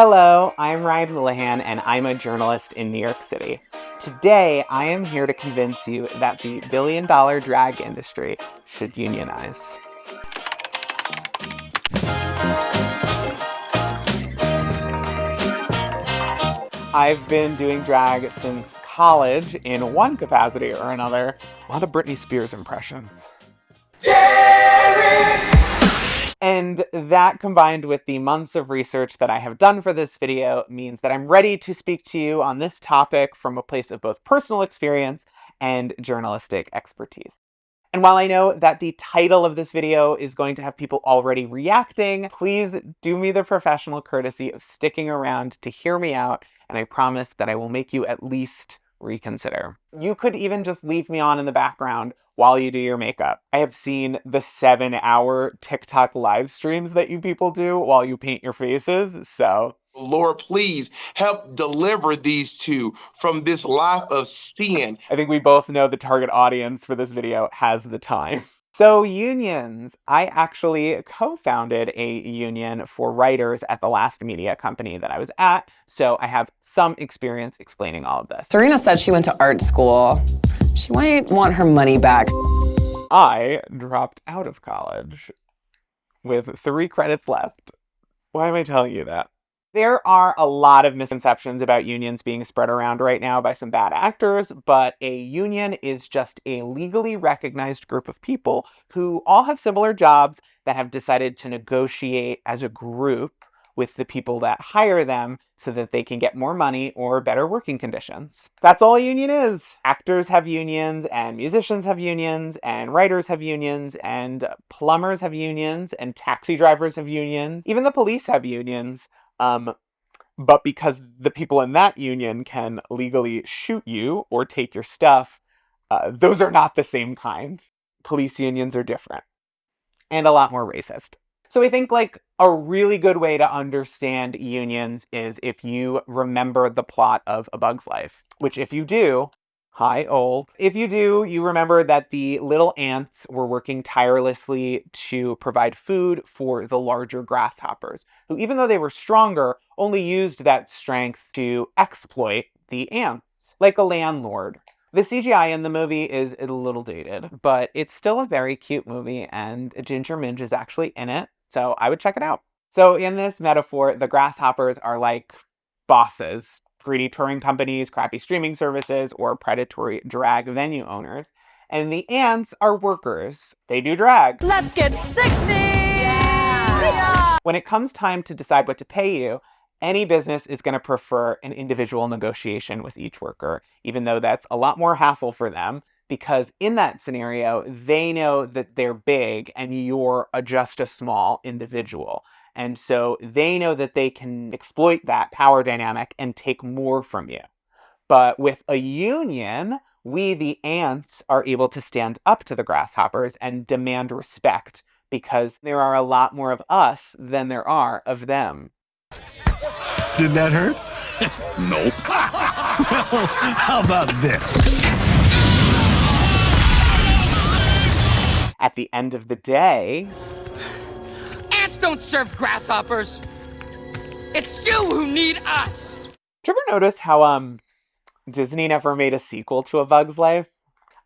Hello, I'm Ryan Houlihan, and I'm a journalist in New York City. Today, I am here to convince you that the billion dollar drag industry should unionize. I've been doing drag since college in one capacity or another. A lot of Britney Spears impressions. And that combined with the months of research that I have done for this video means that I'm ready to speak to you on this topic from a place of both personal experience and journalistic expertise. And while I know that the title of this video is going to have people already reacting, please do me the professional courtesy of sticking around to hear me out, and I promise that I will make you at least reconsider. You could even just leave me on in the background while you do your makeup. I have seen the seven hour TikTok live streams that you people do while you paint your faces, so. Lord, please help deliver these two from this life of sin. I think we both know the target audience for this video has the time. So unions, I actually co-founded a union for writers at the last media company that I was at, so I have some experience explaining all of this. Serena said she went to art school. She might want her money back. I dropped out of college with three credits left. Why am I telling you that? There are a lot of misconceptions about unions being spread around right now by some bad actors, but a union is just a legally recognized group of people who all have similar jobs that have decided to negotiate as a group with the people that hire them so that they can get more money or better working conditions. That's all a union is. Actors have unions, and musicians have unions, and writers have unions, and plumbers have unions, and taxi drivers have unions. Even the police have unions. Um, but because the people in that union can legally shoot you or take your stuff, uh, those are not the same kind. Police unions are different and a lot more racist. So I think like a really good way to understand unions is if you remember the plot of A Bug's Life, which if you do, hi old. If you do, you remember that the little ants were working tirelessly to provide food for the larger grasshoppers, who even though they were stronger, only used that strength to exploit the ants, like a landlord. The CGI in the movie is a little dated, but it's still a very cute movie and Ginger Minj is actually in it. So I would check it out. So in this metaphor, the grasshoppers are like bosses, greedy touring companies, crappy streaming services, or predatory drag venue owners. And the ants are workers. They do drag. Let's get sexy! Yeah! When it comes time to decide what to pay you, any business is going to prefer an individual negotiation with each worker, even though that's a lot more hassle for them because in that scenario, they know that they're big and you're a, just a small individual. And so they know that they can exploit that power dynamic and take more from you. But with a union, we, the ants, are able to stand up to the grasshoppers and demand respect because there are a lot more of us than there are of them. Did that hurt? nope. well, how about this? At the end of the day... Don't serve grasshoppers! It's you who need us! Did you ever notice how, um, Disney never made a sequel to A Bug's Life?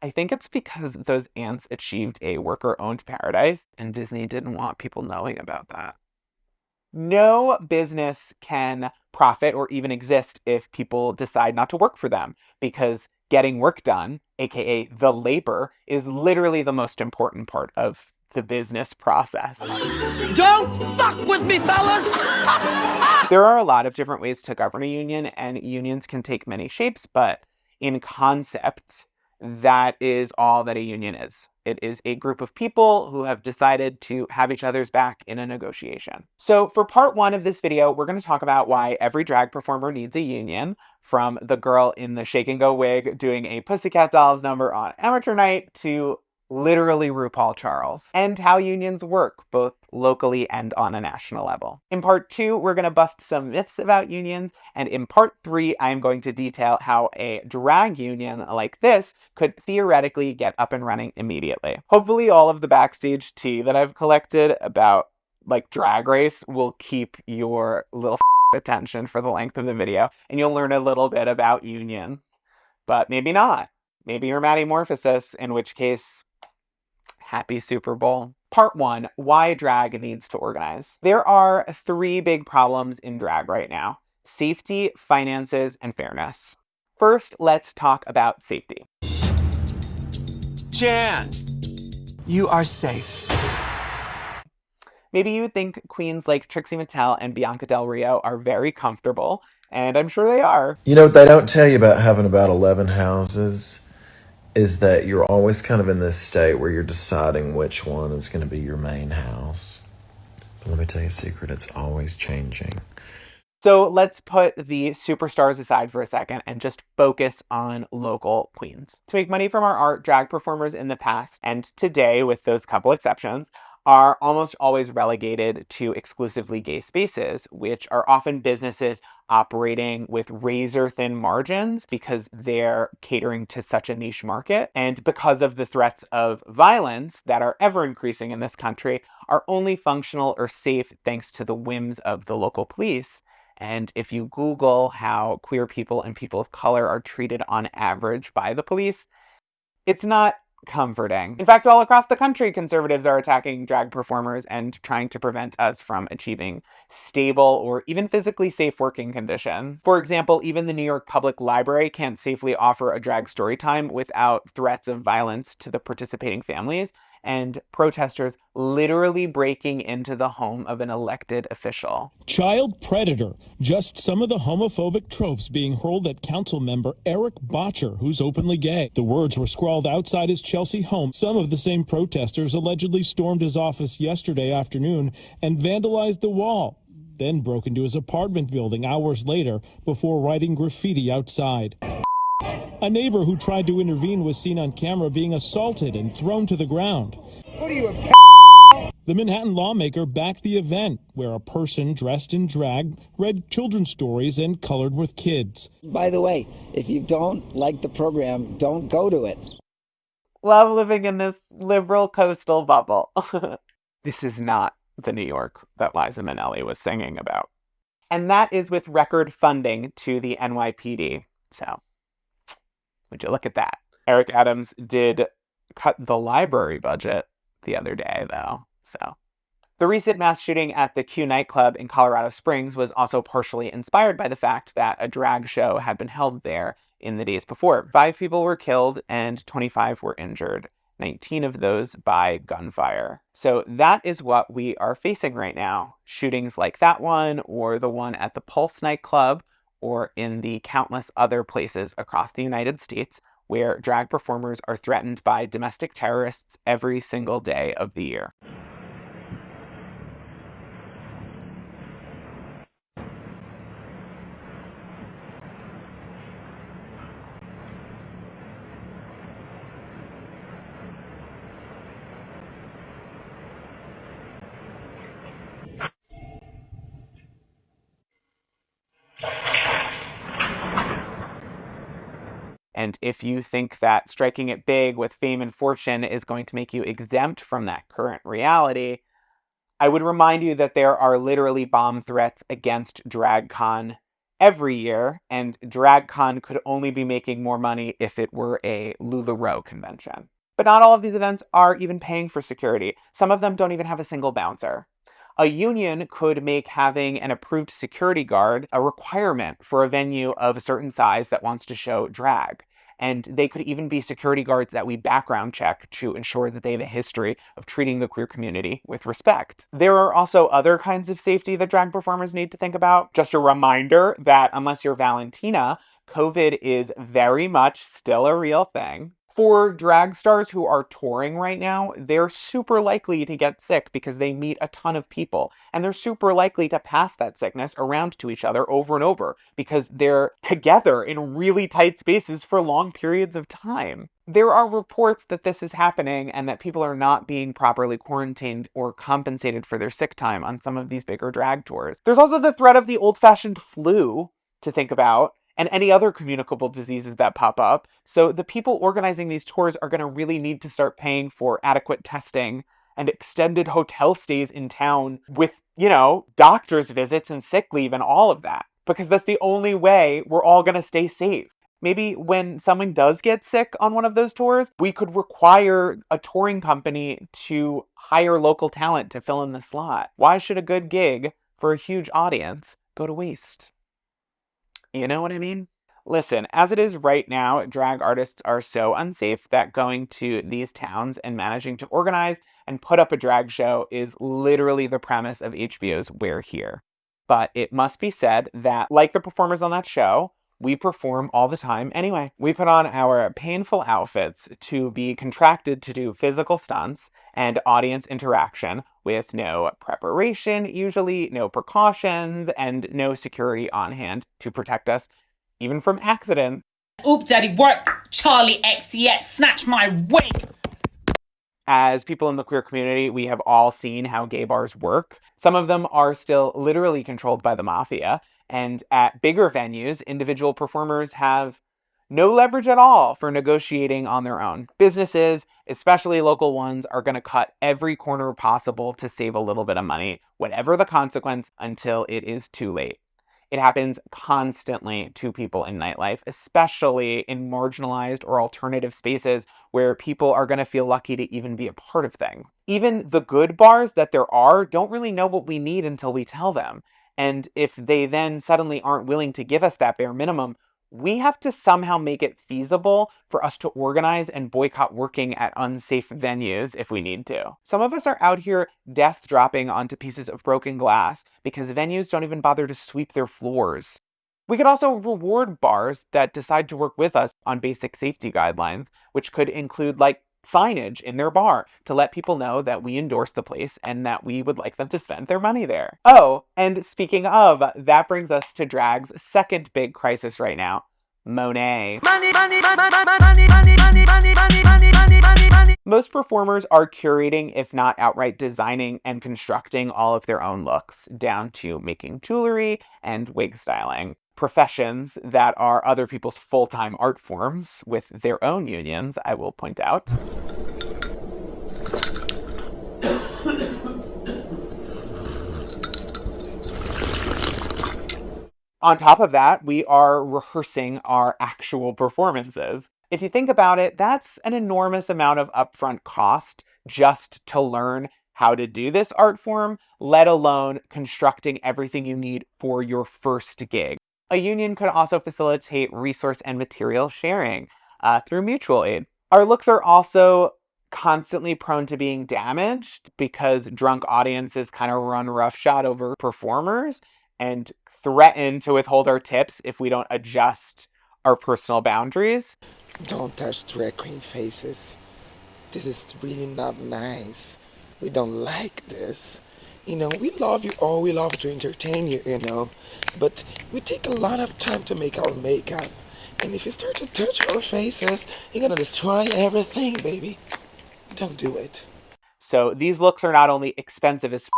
I think it's because those ants achieved a worker-owned paradise, and Disney didn't want people knowing about that. No business can profit or even exist if people decide not to work for them, because getting work done, aka the labor, is literally the most important part of the business process. Don't fuck with me, fellas! there are a lot of different ways to govern a union, and unions can take many shapes, but in concept, that is all that a union is. It is a group of people who have decided to have each other's back in a negotiation. So for part one of this video, we're going to talk about why every drag performer needs a union, from the girl in the shake and go wig doing a Pussycat Dolls number on amateur night to literally RuPaul Charles, and how unions work, both locally and on a national level. In part two, we're going to bust some myths about unions, and in part three, I'm going to detail how a drag union like this could theoretically get up and running immediately. Hopefully all of the backstage tea that I've collected about like drag race will keep your little attention for the length of the video, and you'll learn a little bit about unions. But maybe not. Maybe you're Morphosis, in which case, happy Super Bowl. Part one why drag needs to organize. There are three big problems in drag right now safety, finances, and fairness. First, let's talk about safety. Jan, you are safe. Maybe you think queens like Trixie Mattel and Bianca Del Rio are very comfortable, and I'm sure they are. You know what they don't tell you about having about 11 houses is that you're always kind of in this state where you're deciding which one is going to be your main house. But let me tell you a secret, it's always changing. So let's put the superstars aside for a second and just focus on local queens. To make money from our art, drag performers in the past and today, with those couple exceptions, are almost always relegated to exclusively gay spaces, which are often businesses operating with razor thin margins because they're catering to such a niche market. And because of the threats of violence that are ever increasing in this country, are only functional or safe thanks to the whims of the local police. And if you Google how queer people and people of color are treated on average by the police, it's not comforting. In fact, all across the country, conservatives are attacking drag performers and trying to prevent us from achieving stable or even physically safe working conditions. For example, even the New York Public Library can't safely offer a drag story time without threats of violence to the participating families and protesters literally breaking into the home of an elected official. Child predator, just some of the homophobic tropes being hurled at council member Erik Bottcher, who's openly gay. The words were scrawled outside his Chelsea home. Some of the same protesters allegedly stormed his office yesterday afternoon and vandalized the wall then broke into his apartment building hours later before writing graffiti outside. A neighbor who tried to intervene was seen on camera being assaulted and thrown to the ground. What are you, a The Manhattan lawmaker backed the event, where a person dressed in drag read children's stories and colored with kids. By the way, if you don't like the program, don't go to it. Love living in this liberal coastal bubble. this is not the New York that Liza Minnelli was singing about. And that is with record funding to the NYPD. So would you look at that? Eric Adams did cut the library budget the other day, though. So. The recent mass shooting at the Q nightclub in Colorado Springs was also partially inspired by the fact that a drag show had been held there in the days before. Five people were killed and 25 were injured, 19 of those by gunfire. So that is what we are facing right now. Shootings like that one or the one at the Pulse nightclub or in the countless other places across the United States where drag performers are threatened by domestic terrorists every single day of the year. If you think that striking it big with fame and fortune is going to make you exempt from that current reality, I would remind you that there are literally bomb threats against DragCon every year, and DragCon could only be making more money if it were a LuLaRoe convention. But not all of these events are even paying for security. Some of them don't even have a single bouncer. A union could make having an approved security guard a requirement for a venue of a certain size that wants to show drag and they could even be security guards that we background check to ensure that they have a history of treating the queer community with respect. There are also other kinds of safety that drag performers need to think about. Just a reminder that unless you're Valentina, COVID is very much still a real thing for drag stars who are touring right now, they're super likely to get sick because they meet a ton of people. And they're super likely to pass that sickness around to each other over and over because they're together in really tight spaces for long periods of time. There are reports that this is happening and that people are not being properly quarantined or compensated for their sick time on some of these bigger drag tours. There's also the threat of the old fashioned flu to think about and any other communicable diseases that pop up. So the people organizing these tours are going to really need to start paying for adequate testing and extended hotel stays in town with you know, doctor's visits and sick leave and all of that. Because that's the only way we're all going to stay safe. Maybe when someone does get sick on one of those tours, we could require a touring company to hire local talent to fill in the slot. Why should a good gig for a huge audience go to waste? You know what I mean? Listen, as it is right now, drag artists are so unsafe that going to these towns and managing to organize and put up a drag show is literally the premise of HBO's We're Here. But it must be said that, like the performers on that show, we perform all the time anyway. We put on our painful outfits to be contracted to do physical stunts and audience interaction with no preparation, usually no precautions, and no security on hand to protect us even from accidents. Oop, daddy, work! Charlie X, yet snatch my wig! As people in the queer community, we have all seen how gay bars work. Some of them are still literally controlled by the mafia, and at bigger venues, individual performers have no leverage at all for negotiating on their own. Businesses, especially local ones, are going to cut every corner possible to save a little bit of money, whatever the consequence, until it is too late. It happens constantly to people in nightlife, especially in marginalized or alternative spaces where people are going to feel lucky to even be a part of things. Even the good bars that there are don't really know what we need until we tell them. And if they then suddenly aren't willing to give us that bare minimum, we have to somehow make it feasible for us to organize and boycott working at unsafe venues if we need to. Some of us are out here death dropping onto pieces of broken glass because venues don't even bother to sweep their floors. We could also reward bars that decide to work with us on basic safety guidelines, which could include like signage in their bar to let people know that we endorse the place and that we would like them to spend their money there. Oh, and speaking of, that brings us to drag's second big crisis right now, Monet. Most performers are curating, if not outright designing and constructing all of their own looks, down to making jewelry and wig styling professions that are other people's full-time art forms with their own unions, I will point out. On top of that, we are rehearsing our actual performances. If you think about it, that's an enormous amount of upfront cost just to learn how to do this art form, let alone constructing everything you need for your first gig. A union could also facilitate resource and material sharing uh, through mutual aid. Our looks are also constantly prone to being damaged because drunk audiences kind of run roughshod over performers and threaten to withhold our tips if we don't adjust our personal boundaries. Don't touch drag queen faces. This is really not nice. We don't like this. You know, we love you all, we love to entertain you, you know, but we take a lot of time to make our makeup. And if you start to touch our faces, you're gonna destroy everything, baby. Don't do it. So these looks are not only expensive as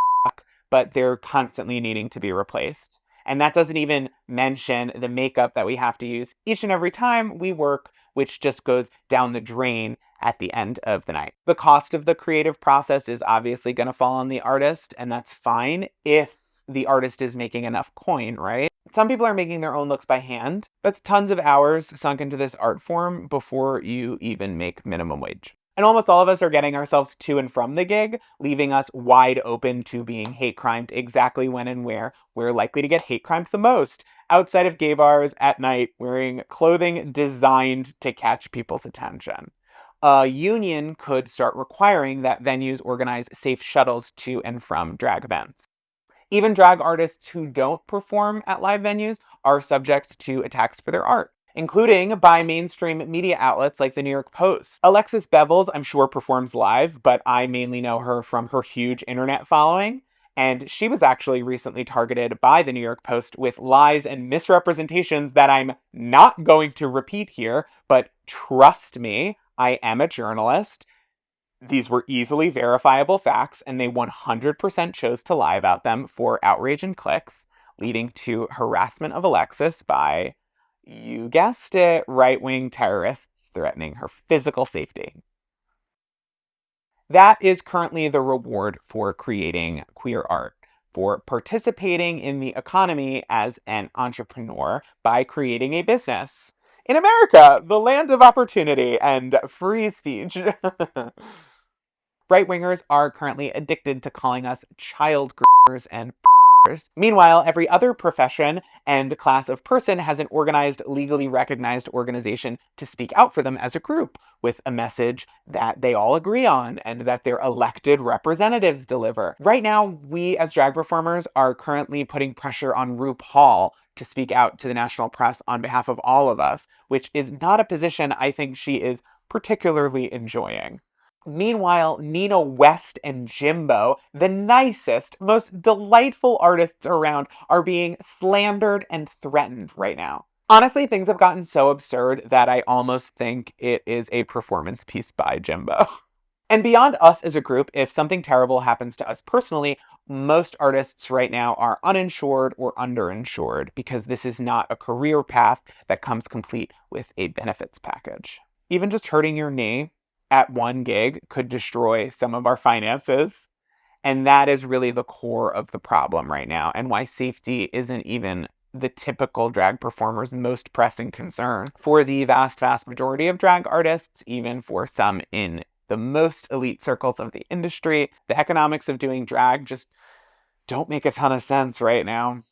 but they're constantly needing to be replaced. And that doesn't even mention the makeup that we have to use each and every time we work, which just goes down the drain at the end of the night. The cost of the creative process is obviously going to fall on the artist, and that's fine if the artist is making enough coin, right? Some people are making their own looks by hand. That's tons of hours sunk into this art form before you even make minimum wage. And almost all of us are getting ourselves to and from the gig, leaving us wide open to being hate crimed exactly when and where we're likely to get hate crimed the most. Outside of gay bars at night, wearing clothing designed to catch people's attention a union could start requiring that venues organize safe shuttles to and from drag events. Even drag artists who don't perform at live venues are subject to attacks for their art, including by mainstream media outlets like the New York Post. Alexis Bevels, I'm sure, performs live, but I mainly know her from her huge internet following. And she was actually recently targeted by the New York Post with lies and misrepresentations that I'm not going to repeat here, but trust me, I am a journalist. These were easily verifiable facts, and they 100% chose to lie about them for outrage and clicks, leading to harassment of Alexis by, you guessed it, right wing terrorists threatening her physical safety. That is currently the reward for creating queer art. for participating in the economy as an entrepreneur by creating a business. In America, the land of opportunity and free speech. Right wingers are currently addicted to calling us child and Meanwhile, every other profession and class of person has an organized, legally recognized organization to speak out for them as a group, with a message that they all agree on and that their elected representatives deliver. Right now, we as drag performers are currently putting pressure on RuPaul to speak out to the national press on behalf of all of us, which is not a position I think she is particularly enjoying. Meanwhile, Nina West and Jimbo, the nicest, most delightful artists around, are being slandered and threatened right now. Honestly, things have gotten so absurd that I almost think it is a performance piece by Jimbo. And beyond us as a group, if something terrible happens to us personally, most artists right now are uninsured or underinsured because this is not a career path that comes complete with a benefits package. Even just hurting your knee at one gig could destroy some of our finances. And that is really the core of the problem right now, and why safety isn't even the typical drag performer's most pressing concern. For the vast, vast majority of drag artists, even for some in the most elite circles of the industry, the economics of doing drag just don't make a ton of sense right now.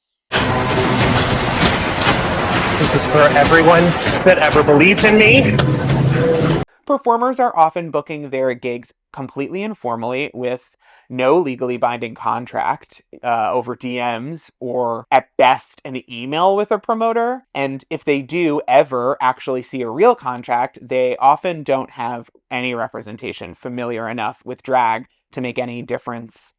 This is for everyone that ever believed in me. Performers are often booking their gigs completely informally with no legally binding contract uh, over DMs or at best an email with a promoter. And if they do ever actually see a real contract, they often don't have any representation familiar enough with drag to make any difference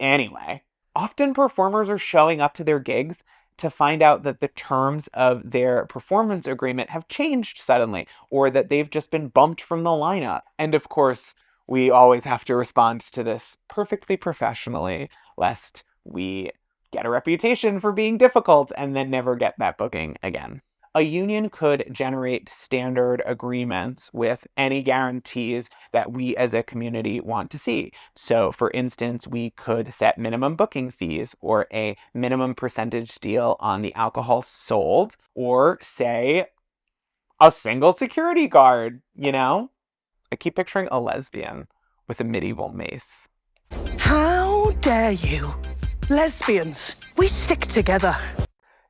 anyway. Often performers are showing up to their gigs to find out that the terms of their performance agreement have changed suddenly, or that they've just been bumped from the lineup. And of course, we always have to respond to this perfectly professionally, lest we get a reputation for being difficult and then never get that booking again a union could generate standard agreements with any guarantees that we as a community want to see. So, for instance, we could set minimum booking fees or a minimum percentage deal on the alcohol sold, or say a single security guard, you know? I keep picturing a lesbian with a medieval mace. How dare you? Lesbians, we stick together.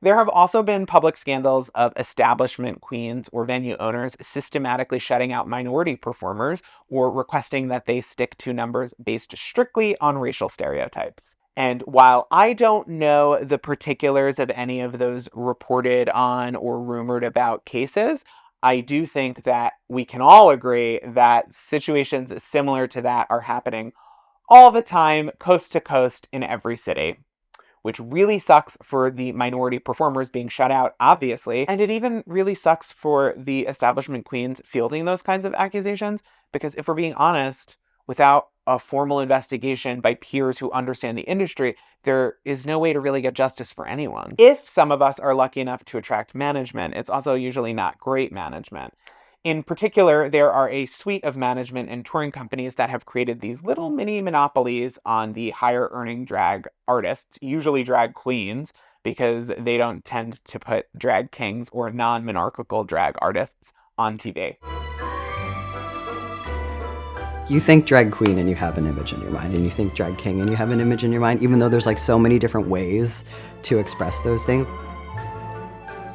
There have also been public scandals of establishment queens or venue owners systematically shutting out minority performers or requesting that they stick to numbers based strictly on racial stereotypes. And while I don't know the particulars of any of those reported on or rumored about cases, I do think that we can all agree that situations similar to that are happening all the time, coast to coast, in every city which really sucks for the minority performers being shut out, obviously. And it even really sucks for the establishment queens fielding those kinds of accusations, because if we're being honest, without a formal investigation by peers who understand the industry, there is no way to really get justice for anyone. If some of us are lucky enough to attract management, it's also usually not great management. In particular, there are a suite of management and touring companies that have created these little mini monopolies on the higher earning drag artists, usually drag queens, because they don't tend to put drag kings or non monarchical drag artists on TV. You think drag queen and you have an image in your mind, and you think drag king and you have an image in your mind, even though there's like so many different ways to express those things.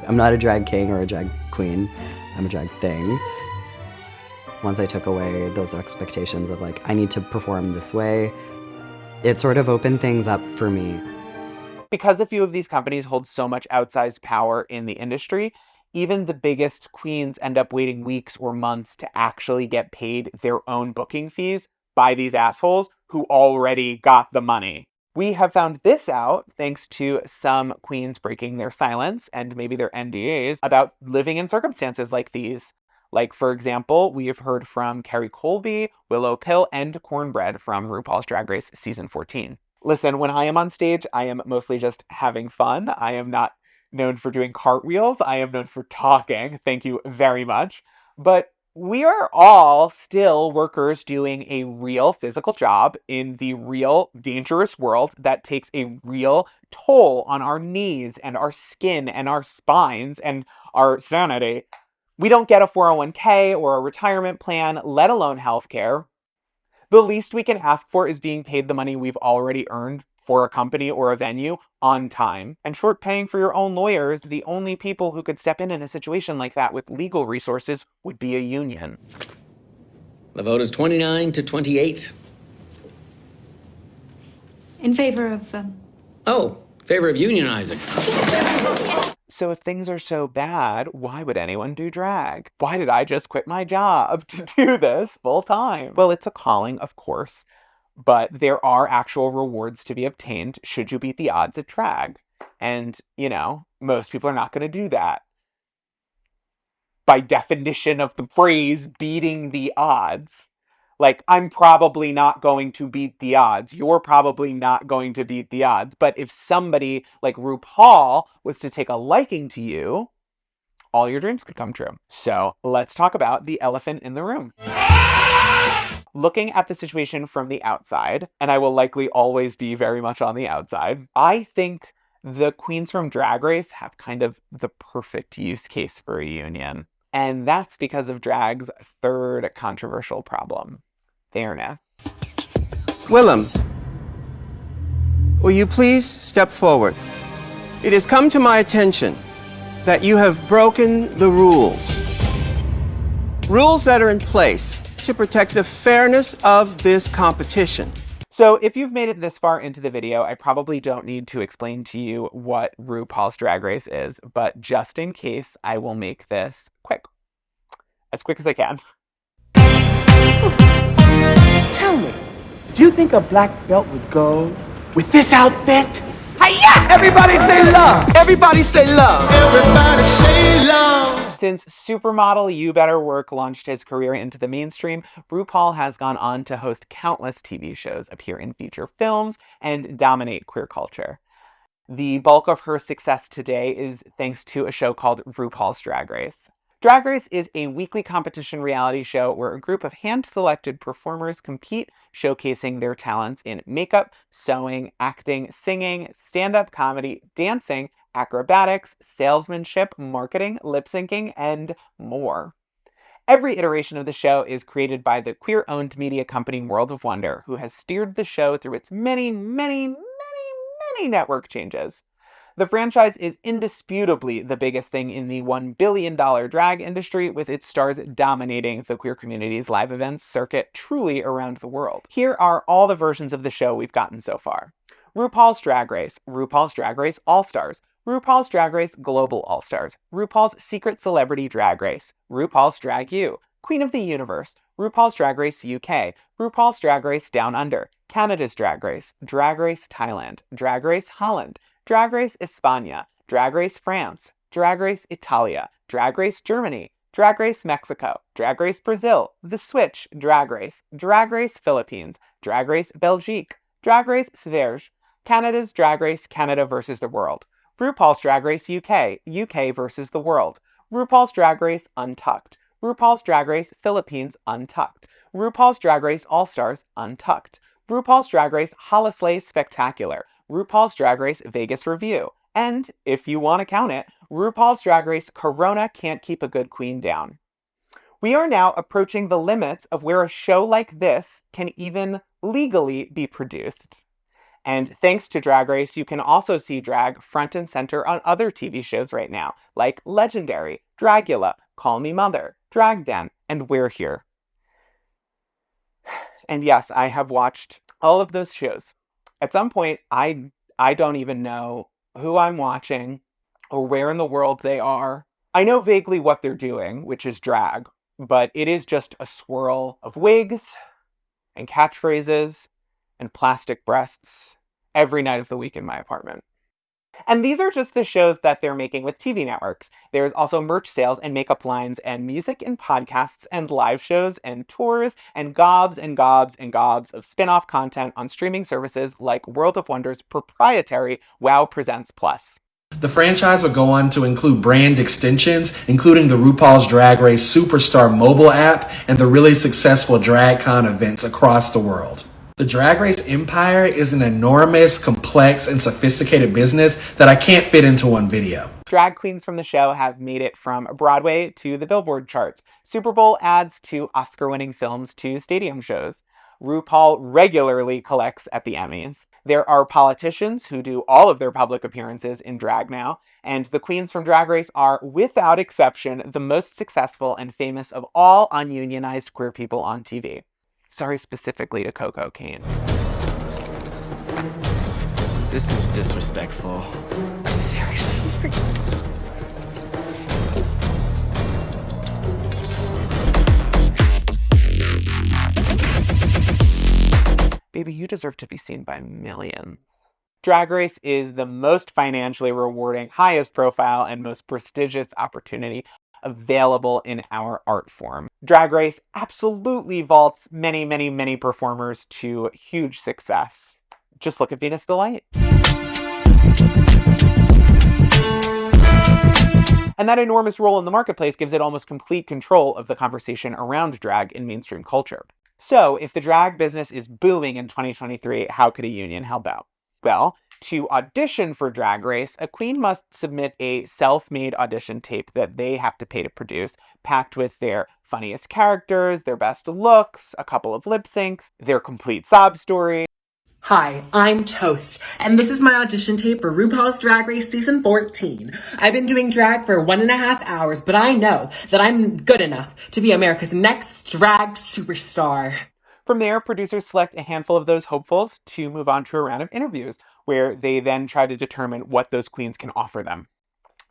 I'm not a drag king or a drag queen. I'm a drag thing. Once I took away those expectations of like, I need to perform this way, it sort of opened things up for me. Because a few of these companies hold so much outsized power in the industry, even the biggest queens end up waiting weeks or months to actually get paid their own booking fees by these assholes who already got the money. We have found this out thanks to some queens breaking their silence and maybe their NDAs about living in circumstances like these. Like, for example, we have heard from Kerri Colby, Willow Pill, and Kornbread from RuPaul's Drag Race Season 14. Listen, when I am on stage, I am mostly just having fun. I am not known for doing cartwheels. I am known for talking. Thank you very much. But we are all still workers doing a real physical job in the real dangerous world that takes a real toll on our knees and our skin and our spines and our sanity. We don't get a 401k or a retirement plan, let alone healthcare. The least we can ask for is being paid the money we've already earned for a company or a venue on time. And short paying for your own lawyers, the only people who could step in in a situation like that with legal resources would be a union. The vote is 29 to 28. In favor of. Um... Oh, favor of unionizing. So if things are so bad, why would anyone do drag? Why did I just quit my job to do this full time? Well, it's a calling, of course, but there are actual rewards to be obtained should you beat the odds at drag. And, you know, most people are not going to do that. By definition of the phrase beating the odds, like, I'm probably not going to beat the odds. You're probably not going to beat the odds. But if somebody like RuPaul was to take a liking to you, all your dreams could come true. So let's talk about the elephant in the room looking at the situation from the outside, and I will likely always be very much on the outside, I think the queens from Drag Race have kind of the perfect use case for a union. And that's because of drag's third controversial problem fairness. Willam, will you please step forward? It has come to my attention that you have broken the rules. Rules that are in place to protect the fairness of this competition. So if you've made it this far into the video, I probably don't need to explain to you what RuPaul's Drag Race is, but just in case, I will make this quick. As quick as I can. Tell me, do you think a black belt would go with this outfit? Hiya! Everybody say love! Everybody say love! Everybody say love! Since supermodel You Better Work launched his career into the mainstream, RuPaul has gone on to host countless TV shows, appear in feature films, and dominate queer culture. The bulk of her success today is thanks to a show called RuPaul's Drag Race. Drag Race is a weekly competition reality show where a group of hand-selected performers compete, showcasing their talents in makeup, sewing, acting, singing, stand-up comedy, dancing, acrobatics, salesmanship, marketing, lip syncing, and more. Every iteration of the show is created by the queer-owned media company World of Wonder, who has steered the show through its many, many, many, many network changes. The franchise is indisputably the biggest thing in the $1 billion drag industry, with its stars dominating the queer community's live events circuit truly around the world. Here are all the versions of the show we've gotten so far. RuPaul's Drag Race, RuPaul's Drag Race All-Stars, RuPaul's Drag Race Global All-Stars, RuPaul's Secret Celebrity Drag Race, RuPaul's Drag U, Queen of the Universe, RuPaul's Drag Race UK, RuPaul's Drag Race Down Under, Canada's Drag Race, Drag Race Thailand, Drag Race Holland, Drag Race España, Drag Race France, Drag Race Italia, Drag Race Germany, Drag Race Mexico, Drag Race Brazil, The Switch, Drag Race, Drag Race Philippines, Drag Race Belgique, Drag Race Sverige, Canada's Drag Race Canada vs. the World, RuPaul's Drag Race UK, UK versus the world. RuPaul's Drag Race Untucked. RuPaul's Drag Race Philippines Untucked. RuPaul's Drag Race All-Stars Untucked. RuPaul's Drag Race Holislay Spectacular. RuPaul's Drag Race Vegas Revue. And, if you want to count it, RuPaul's Drag Race Corona Can't Keep a Good Queen Down. We are now approaching the limits of where a show like this can even legally be produced. And thanks to Drag Race, you can also see drag front and center on other TV shows right now, like Legendary, Dragula, Call Me Mother, Drag Den, and We're Here. And yes, I have watched all of those shows. At some point, I I don't even know who I'm watching or where in the world they are. I know vaguely what they're doing, which is drag, but it is just a swirl of wigs and catchphrases and plastic breasts every night of the week in my apartment. And these are just the shows that they're making with TV networks. There's also merch sales and makeup lines and music and podcasts and live shows and tours and gobs and gobs and gobs of spin-off content on streaming services like World of Wonder's proprietary WoW Presents Plus. The franchise would go on to include brand extensions, including the RuPaul's Drag Race Superstar mobile app and the really successful DragCon events across the world. The Drag Race empire is an enormous, complex, and sophisticated business that I can't fit into one video. Drag queens from the show have made it from Broadway to the Billboard charts, Super Bowl ads to Oscar winning films to stadium shows. RuPaul regularly collects at the Emmys. There are politicians who do all of their public appearances in drag now, and the queens from Drag Race are, without exception, the most successful and famous of all ununionized queer people on TV. Sorry specifically to Coco Kane. This is disrespectful. Are you serious? Baby, you deserve to be seen by millions. Drag Race is the most financially rewarding, highest profile, and most prestigious opportunity available in our art form. Drag Race absolutely vaults many, many, many performers to huge success. Just look at Venus D-Lite. And that enormous role in the marketplace gives it almost complete control of the conversation around drag in mainstream culture. So, if the drag business is booming in 2023, how could a union help out? Well, to audition for Drag Race, a queen must submit a self made audition tape that they have to pay to produce, packed with their funniest characters, their best looks, a couple of lip syncs, their complete sob story. Hi, I'm Toast, and this is my audition tape for RuPaul's Drag Race Season 14. I've been doing drag for one and a half hours, but I know that I'm good enough to be America's next drag superstar. From there, producers select a handful of those hopefuls to move on to a round of interviews, where they then try to determine what those queens can offer them.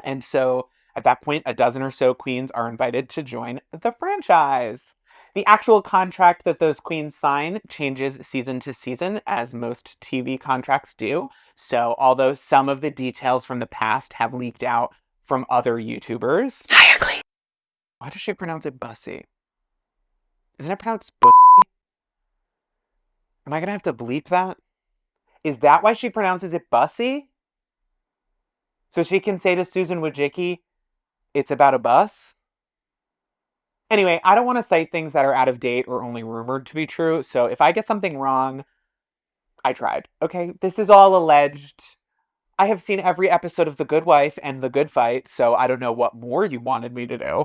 And so at that point, a dozen or so queens are invited to join the franchise. The actual contract that those queens sign changes season to season, as most TV contracts do. So, although some of the details from the past have leaked out from other YouTubers. Hierogly. Why does she pronounce it bussy? Isn't it pronounced bussy? Am I gonna have to bleep that? Is that why she pronounces it bussy? So she can say to Susan Wojcicki, it's about a bus? Anyway, I don't want to cite things that are out of date or only rumored to be true, so if I get something wrong, I tried. Okay, this is all alleged. I have seen every episode of The Good Wife and The Good Fight, so I don't know what more you wanted me to do.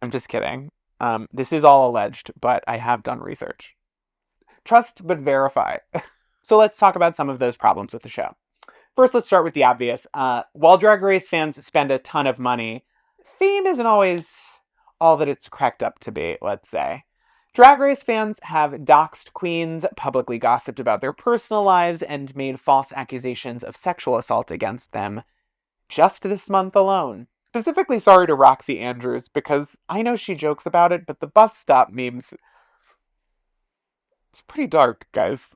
I'm just kidding. Um, this is all alleged, but I have done research. Trust but verify. so let's talk about some of those problems with the show. First, let's start with the obvious. Uh, while Drag Race fans spend a ton of money, theme isn't always all that it's cracked up to be, let's say. Drag Race fans have doxed queens, publicly gossiped about their personal lives, and made false accusations of sexual assault against them just this month alone. Specifically sorry to Roxxxy Andrews because I know she jokes about it, but the bus stop memes. It's pretty dark, guys.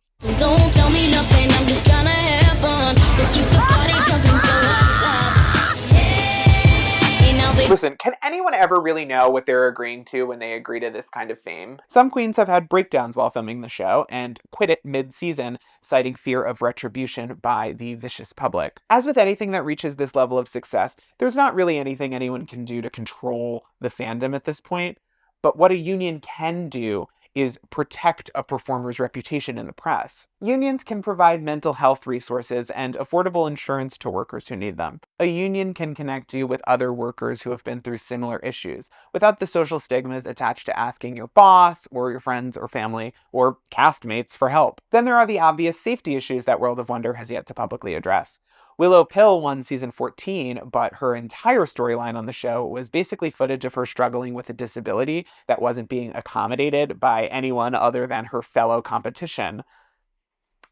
Listen, can anyone ever really know what they're agreeing to when they agree to this kind of fame? Some queens have had breakdowns while filming the show and quit it mid season, citing fear of retribution by the vicious public. As with anything that reaches this level of success, there's not really anything anyone can do to control the fandom at this point. But what a union can do is protect a performer's reputation in the press. Unions can provide mental health resources and affordable insurance to workers who need them. A union can connect you with other workers who have been through similar issues without the social stigmas attached to asking your boss or your friends or family or castmates for help. Then there are the obvious safety issues that World of Wonder has yet to publicly address. Willow Pill won season 14, but her entire storyline on the show was basically footage of her struggling with a disability that wasn't being accommodated by anyone other than her fellow competition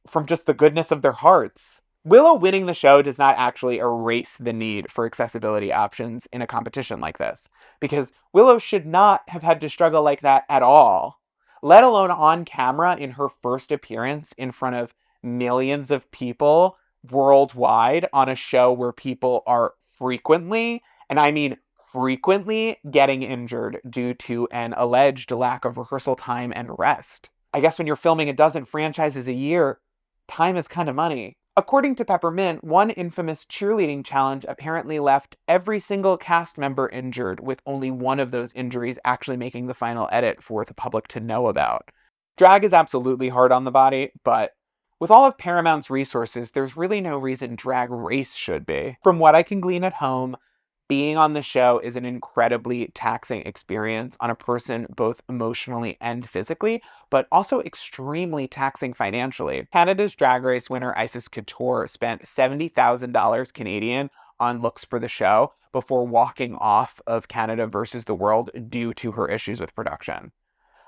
from just the goodness of their hearts. Willow winning the show does not actually erase the need for accessibility options in a competition like this, because Willow should not have had to struggle like that at all, let alone on camera in her first appearance in front of millions of people worldwide on a show where people are frequently, and I mean frequently, getting injured due to an alleged lack of rehearsal time and rest. I guess when you're filming a dozen franchises a year, time is kind of money. According to Peppermint, one infamous cheerleading challenge apparently left every single cast member injured, with only one of those injuries actually making the final edit for the public to know about. Drag is absolutely hard on the body, but with all of Paramount's resources, there's really no reason Drag Race should be. From what I can glean at home, being on the show is an incredibly taxing experience on a person both emotionally and physically, but also extremely taxing financially. Canada's Drag Race winner Icesis Couture spent $70,000 Canadian on looks for the show before walking off of Canada versus the World due to her issues with production.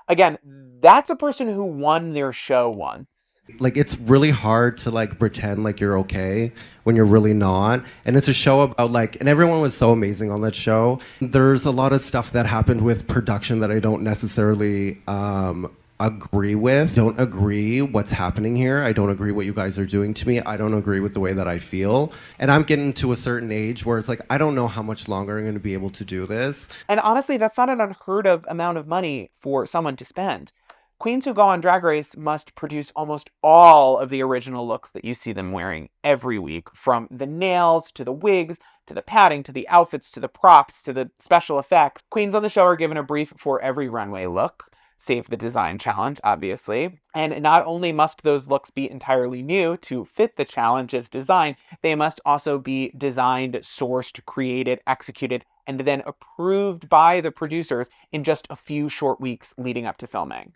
Again, that's a person who won their show once. Like it's really hard to like pretend like you're okay when you're really not. And it's a show about like and everyone was so amazing on that show. There's a lot of stuff that happened with production that I don't necessarily um agree with. Don't agree what's happening here. I don't agree what you guys are doing to me. I don't agree with the way that I feel. And I'm getting to a certain age where it's like I don't know how much longer I'm going to be able to do this. And honestly, that's not an unheard of amount of money for someone to spend. Queens who go on Drag Race must produce almost all of the original looks that you see them wearing every week, from the nails to the wigs to the padding to the outfits to the props to the special effects. Queens on the show are given a brief for every runway look, save the design challenge, obviously. And not only must those looks be entirely new to fit the challenge's design, they must also be designed, sourced, created, executed, and then approved by the producers in just a few short weeks leading up to filming.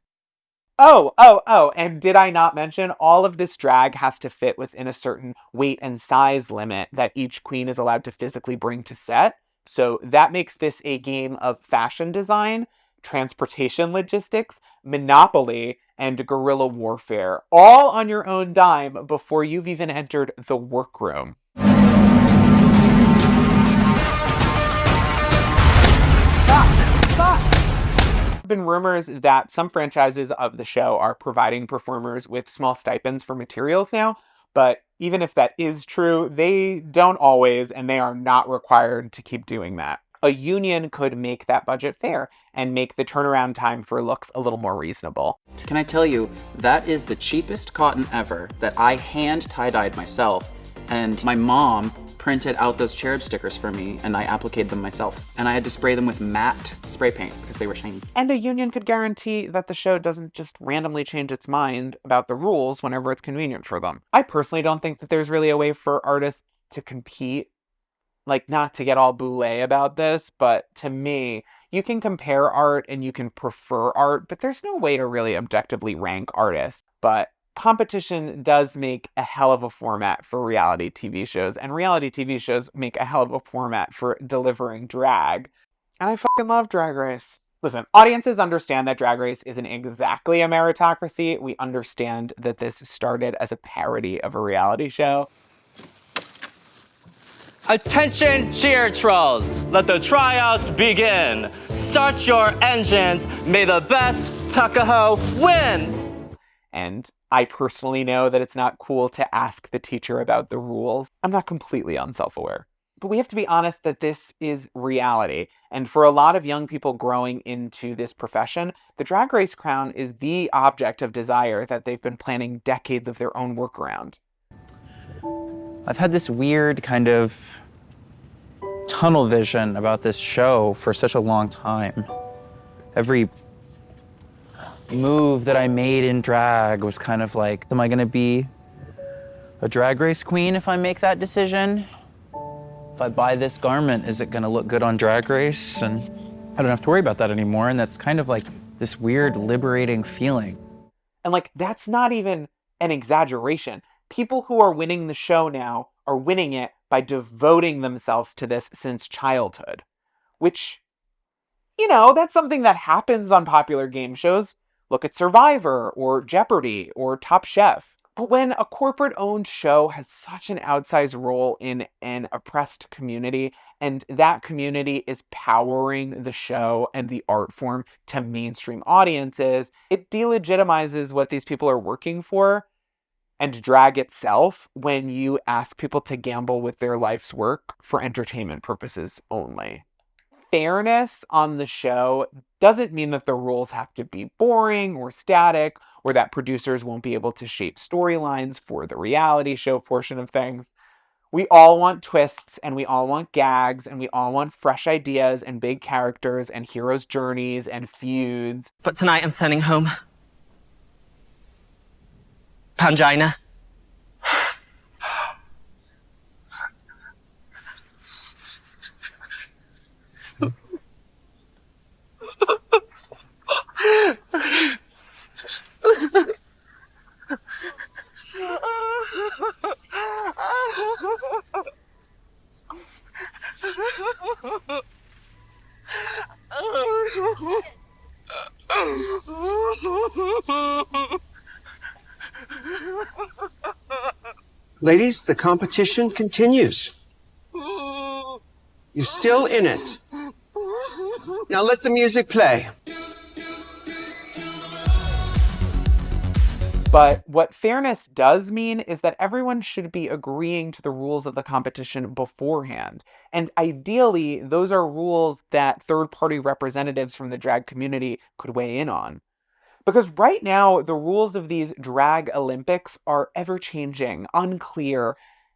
Oh, oh, oh, and did I not mention all of this drag has to fit within a certain weight and size limit that each queen is allowed to physically bring to set? So that makes this a game of fashion design, transportation logistics, monopoly, and guerrilla warfare, all on your own dime before you've even entered the workroom. Been rumors that some franchises of the show are providing performers with small stipends for materials now, but even if that is true, they don't always and they are not required to keep doing that. A union could make that budget fair and make the turnaround time for looks a little more reasonable. Can I tell you, that is the cheapest cotton ever that I hand tie-dyed myself. And my mom printed out those cherub stickers for me and I appliqued them myself. And I had to spray them with matte spray paint because they were shiny. And a union could guarantee that the show doesn't just randomly change its mind about the rules whenever it's convenient for them. I personally don't think that there's really a way for artists to compete like not to get all boule about this, but to me, you can compare art and you can prefer art, but there's no way to really objectively rank artists. But competition does make a hell of a format for reality TV shows, and reality TV shows make a hell of a format for delivering drag. And I fucking love Drag Race. Listen, audiences understand that Drag Race isn't exactly a meritocracy. We understand that this started as a parody of a reality show. Attention cheer trolls, let the tryouts begin. Start your engines, may the best Tuckahoe win. And I personally know that it's not cool to ask the teacher about the rules. I'm not completely unself-aware. But we have to be honest that this is reality. And for a lot of young people growing into this profession, the Drag Race crown is the object of desire that they've been planning decades of their own work around. I've had this weird kind of tunnel vision about this show for such a long time. Every move that I made in drag was kind of like, am I gonna be a drag race queen if I make that decision? If I buy this garment, is it gonna look good on drag race? And I don't have to worry about that anymore. And that's kind of like this weird liberating feeling. And like, that's not even an exaggeration. People who are winning the show now are winning it by devoting themselves to this since childhood. Which, you know, that's something that happens on popular game shows. Look at Survivor or Jeopardy or Top Chef. But when a corporate owned show has such an outsized role in an oppressed community, and that community is powering the show and the art form to mainstream audiences, it delegitimizes what these people are working for and drag itself when you ask people to gamble with their life's work for entertainment purposes only. Fairness on the show doesn't mean that the rules have to be boring or static or that producers won't be able to shape storylines for the reality show portion of things. We all want twists and we all want gags and we all want fresh ideas and big characters and heroes' journeys and feuds. But tonight I'm sending home. Pangina. Ladies, the competition continues. You're still in it. Now let the music play. But what fairness does mean is that everyone should be agreeing to the rules of the competition beforehand. And ideally, those are rules that third party representatives from the drag community could weigh in on. Because right now, the rules of these drag Olympics are ever changing, unclear,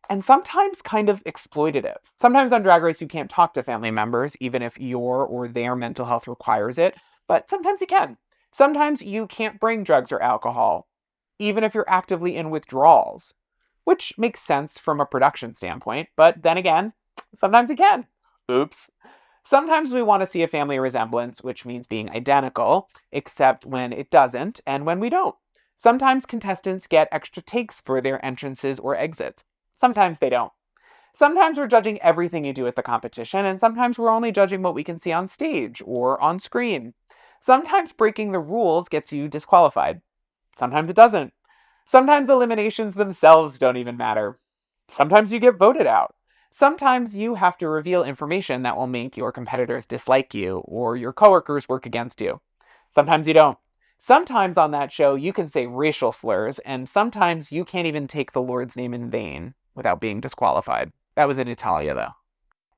and sometimes kind of exploitative. Sometimes on Drag Race, you can't talk to family members, even if your or their mental health requires it, but sometimes you can. Sometimes you can't bring drugs or alcohol, even if you're actively in withdrawals, which makes sense from a production standpoint, but then again, sometimes you can. Oops. Sometimes we want to see a family resemblance, which means being identical, except when it doesn't and when we don't. Sometimes contestants get extra takes for their entrances or exits. Sometimes they don't. Sometimes we're judging everything you do at the competition, and sometimes we're only judging what we can see on stage or on screen. Sometimes breaking the rules gets you disqualified. Sometimes it doesn't. Sometimes eliminations themselves don't even matter. Sometimes you get voted out. Sometimes you have to reveal information that will make your competitors dislike you or your coworkers work against you. Sometimes you don't. Sometimes on that show you can say racial slurs, and sometimes you can't even take the Lord's name in vain without being disqualified. That was in Italia, though.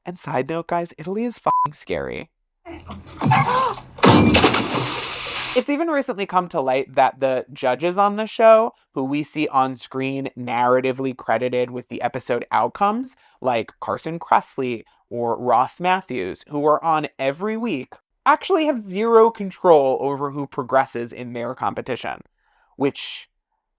And side note, guys, Italy is fucking scary. It's even recently come to light that the judges on the show, who we see on screen narratively credited with the episode outcomes, like Carson Kressley or Ross Mathews, who are on every week, actually have zero control over who progresses in their competition. Which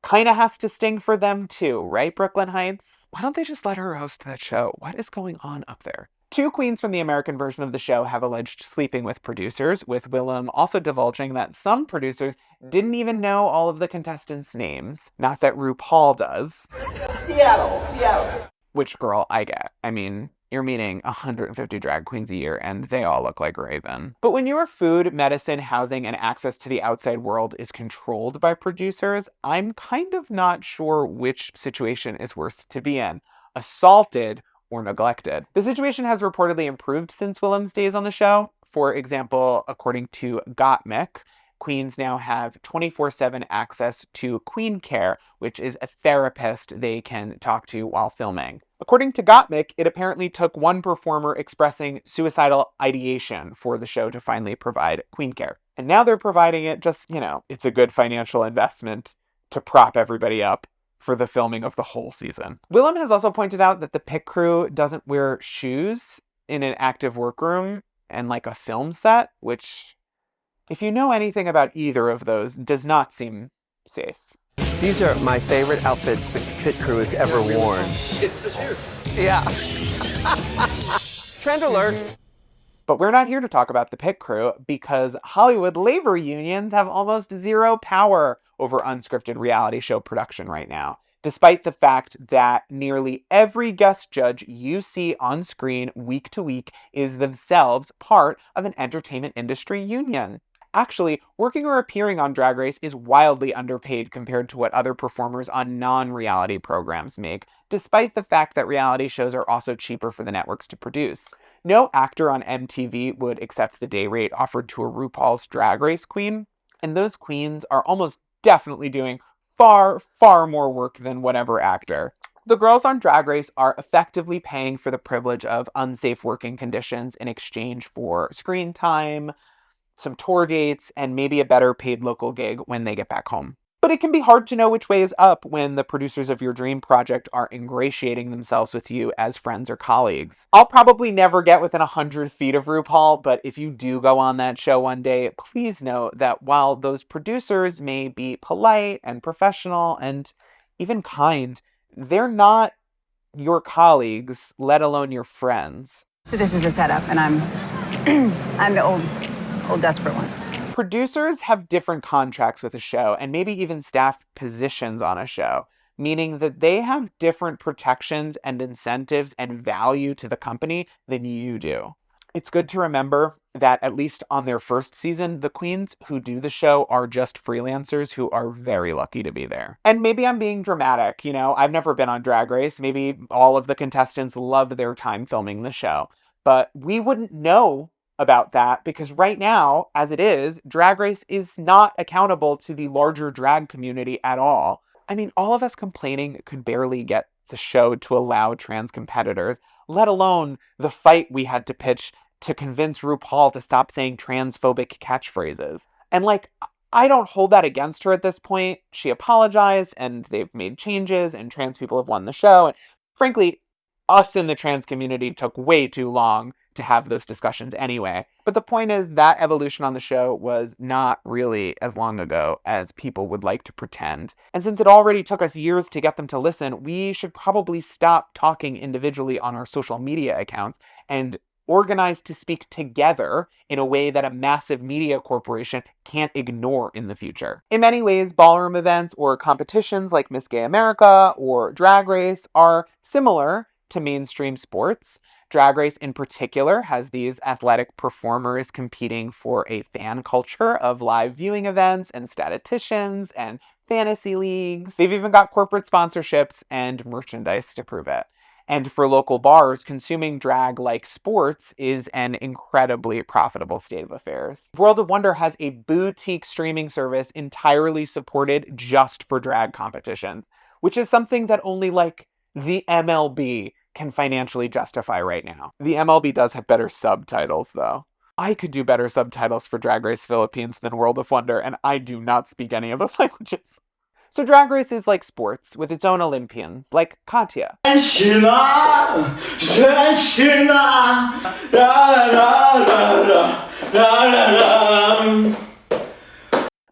kind of has to sting for them too, right, Brooklyn Hytes? Why don't they just let her host that show? What is going on up there? Two queens from the American version of the show have alleged sleeping with producers, with Willam also divulging that some producers didn't even know all of the contestants' names. Not that RuPaul does. Seattle, Seattle. Which girl I get. I mean, you're meeting 150 drag queens a year and they all look like Raven. But when your food, medicine, housing, and access to the outside world is controlled by producers, I'm kind of not sure which situation is worse to be in. Assaulted or neglected. The situation has reportedly improved since Willam's days on the show. For example, according to Gottmik, queens now have 24 7 access to Queen Care, which is a therapist they can talk to while filming. According to Gottmik, it apparently took one performer expressing suicidal ideation for the show to finally provide Queen Care. And now they're providing it just, you know, it's a good financial investment to prop everybody up for the filming of the whole season. Willam has also pointed out that the pit crew doesn't wear shoes in an active workroom and like a film set, which, if you know anything about either of those, does not seem safe. These are my favorite outfits the pit crew has ever worn. It's the shoes. Yeah. Trend alert. But we're not here to talk about the pit crew because Hollywood labor unions have almost zero power over unscripted reality show production right now, despite the fact that nearly every guest judge you see on screen week to week is themselves part of an entertainment industry union. Actually, working or appearing on Drag Race is wildly underpaid compared to what other performers on non reality programs make, despite the fact that reality shows are also cheaper for the networks to produce. No actor on MTV would accept the day rate offered to a RuPaul's Drag Race queen, and those queens are almost definitely doing far, far more work than whatever actor. The girls on Drag Race are effectively paying for the privilege of unsafe working conditions in exchange for screen time, some tour dates, and maybe a better paid local gig when they get back home. But it can be hard to know which way is up when the producers of your dream project are ingratiating themselves with you as friends or colleagues. I'll probably never get within 100 feet of RuPaul, but if you do go on that show one day, please know that while those producers may be polite and professional and even kind, they're not your colleagues, let alone your friends. So this is a setup, and I'm I'm the old old desperate one. Producers have different contracts with a show and maybe even staff positions on a show, meaning that they have different protections and incentives and value to the company than you do. It's good to remember that at least on their first season, the queens who do the show are just freelancers who are very lucky to be there. And maybe I'm being dramatic, you know, I've never been on Drag Race. Maybe all of the contestants love their time filming the show, but we wouldn't know about that because right now, as it is, Drag Race is not accountable to the larger drag community at all. I mean, all of us complaining could barely get the show to allow trans competitors, let alone the fight we had to pitch to convince RuPaul to stop saying transphobic catchphrases. And like, I don't hold that against her at this point. She apologized and they've made changes and trans people have won the show. And frankly, us in the trans community took way too long to have those discussions anyway. But the point is that evolution on the show was not really as long ago as people would like to pretend. And since it already took us years to get them to listen, we should probably stop talking individually on our social media accounts and organize to speak together in a way that a massive media corporation can't ignore in the future. In many ways, ballroom events or competitions like Miss Gay America or Drag Race are similar to mainstream sports. Drag Race, in particular, has these athletic performers competing for a fan culture of live viewing events and statisticians and fantasy leagues. They've even got corporate sponsorships and merchandise to prove it. And for local bars, consuming drag like sports is an incredibly profitable state of affairs. World of Wonder has a boutique streaming service entirely supported just for drag competitions, which is something that only like the MLB can financially justify right now. The MLB does have better subtitles, though. I could do better subtitles for Drag Race Philippines than World of Wonder, and I do not speak any of those languages. So Drag Race is like sports, with its own Olympians, like Katya.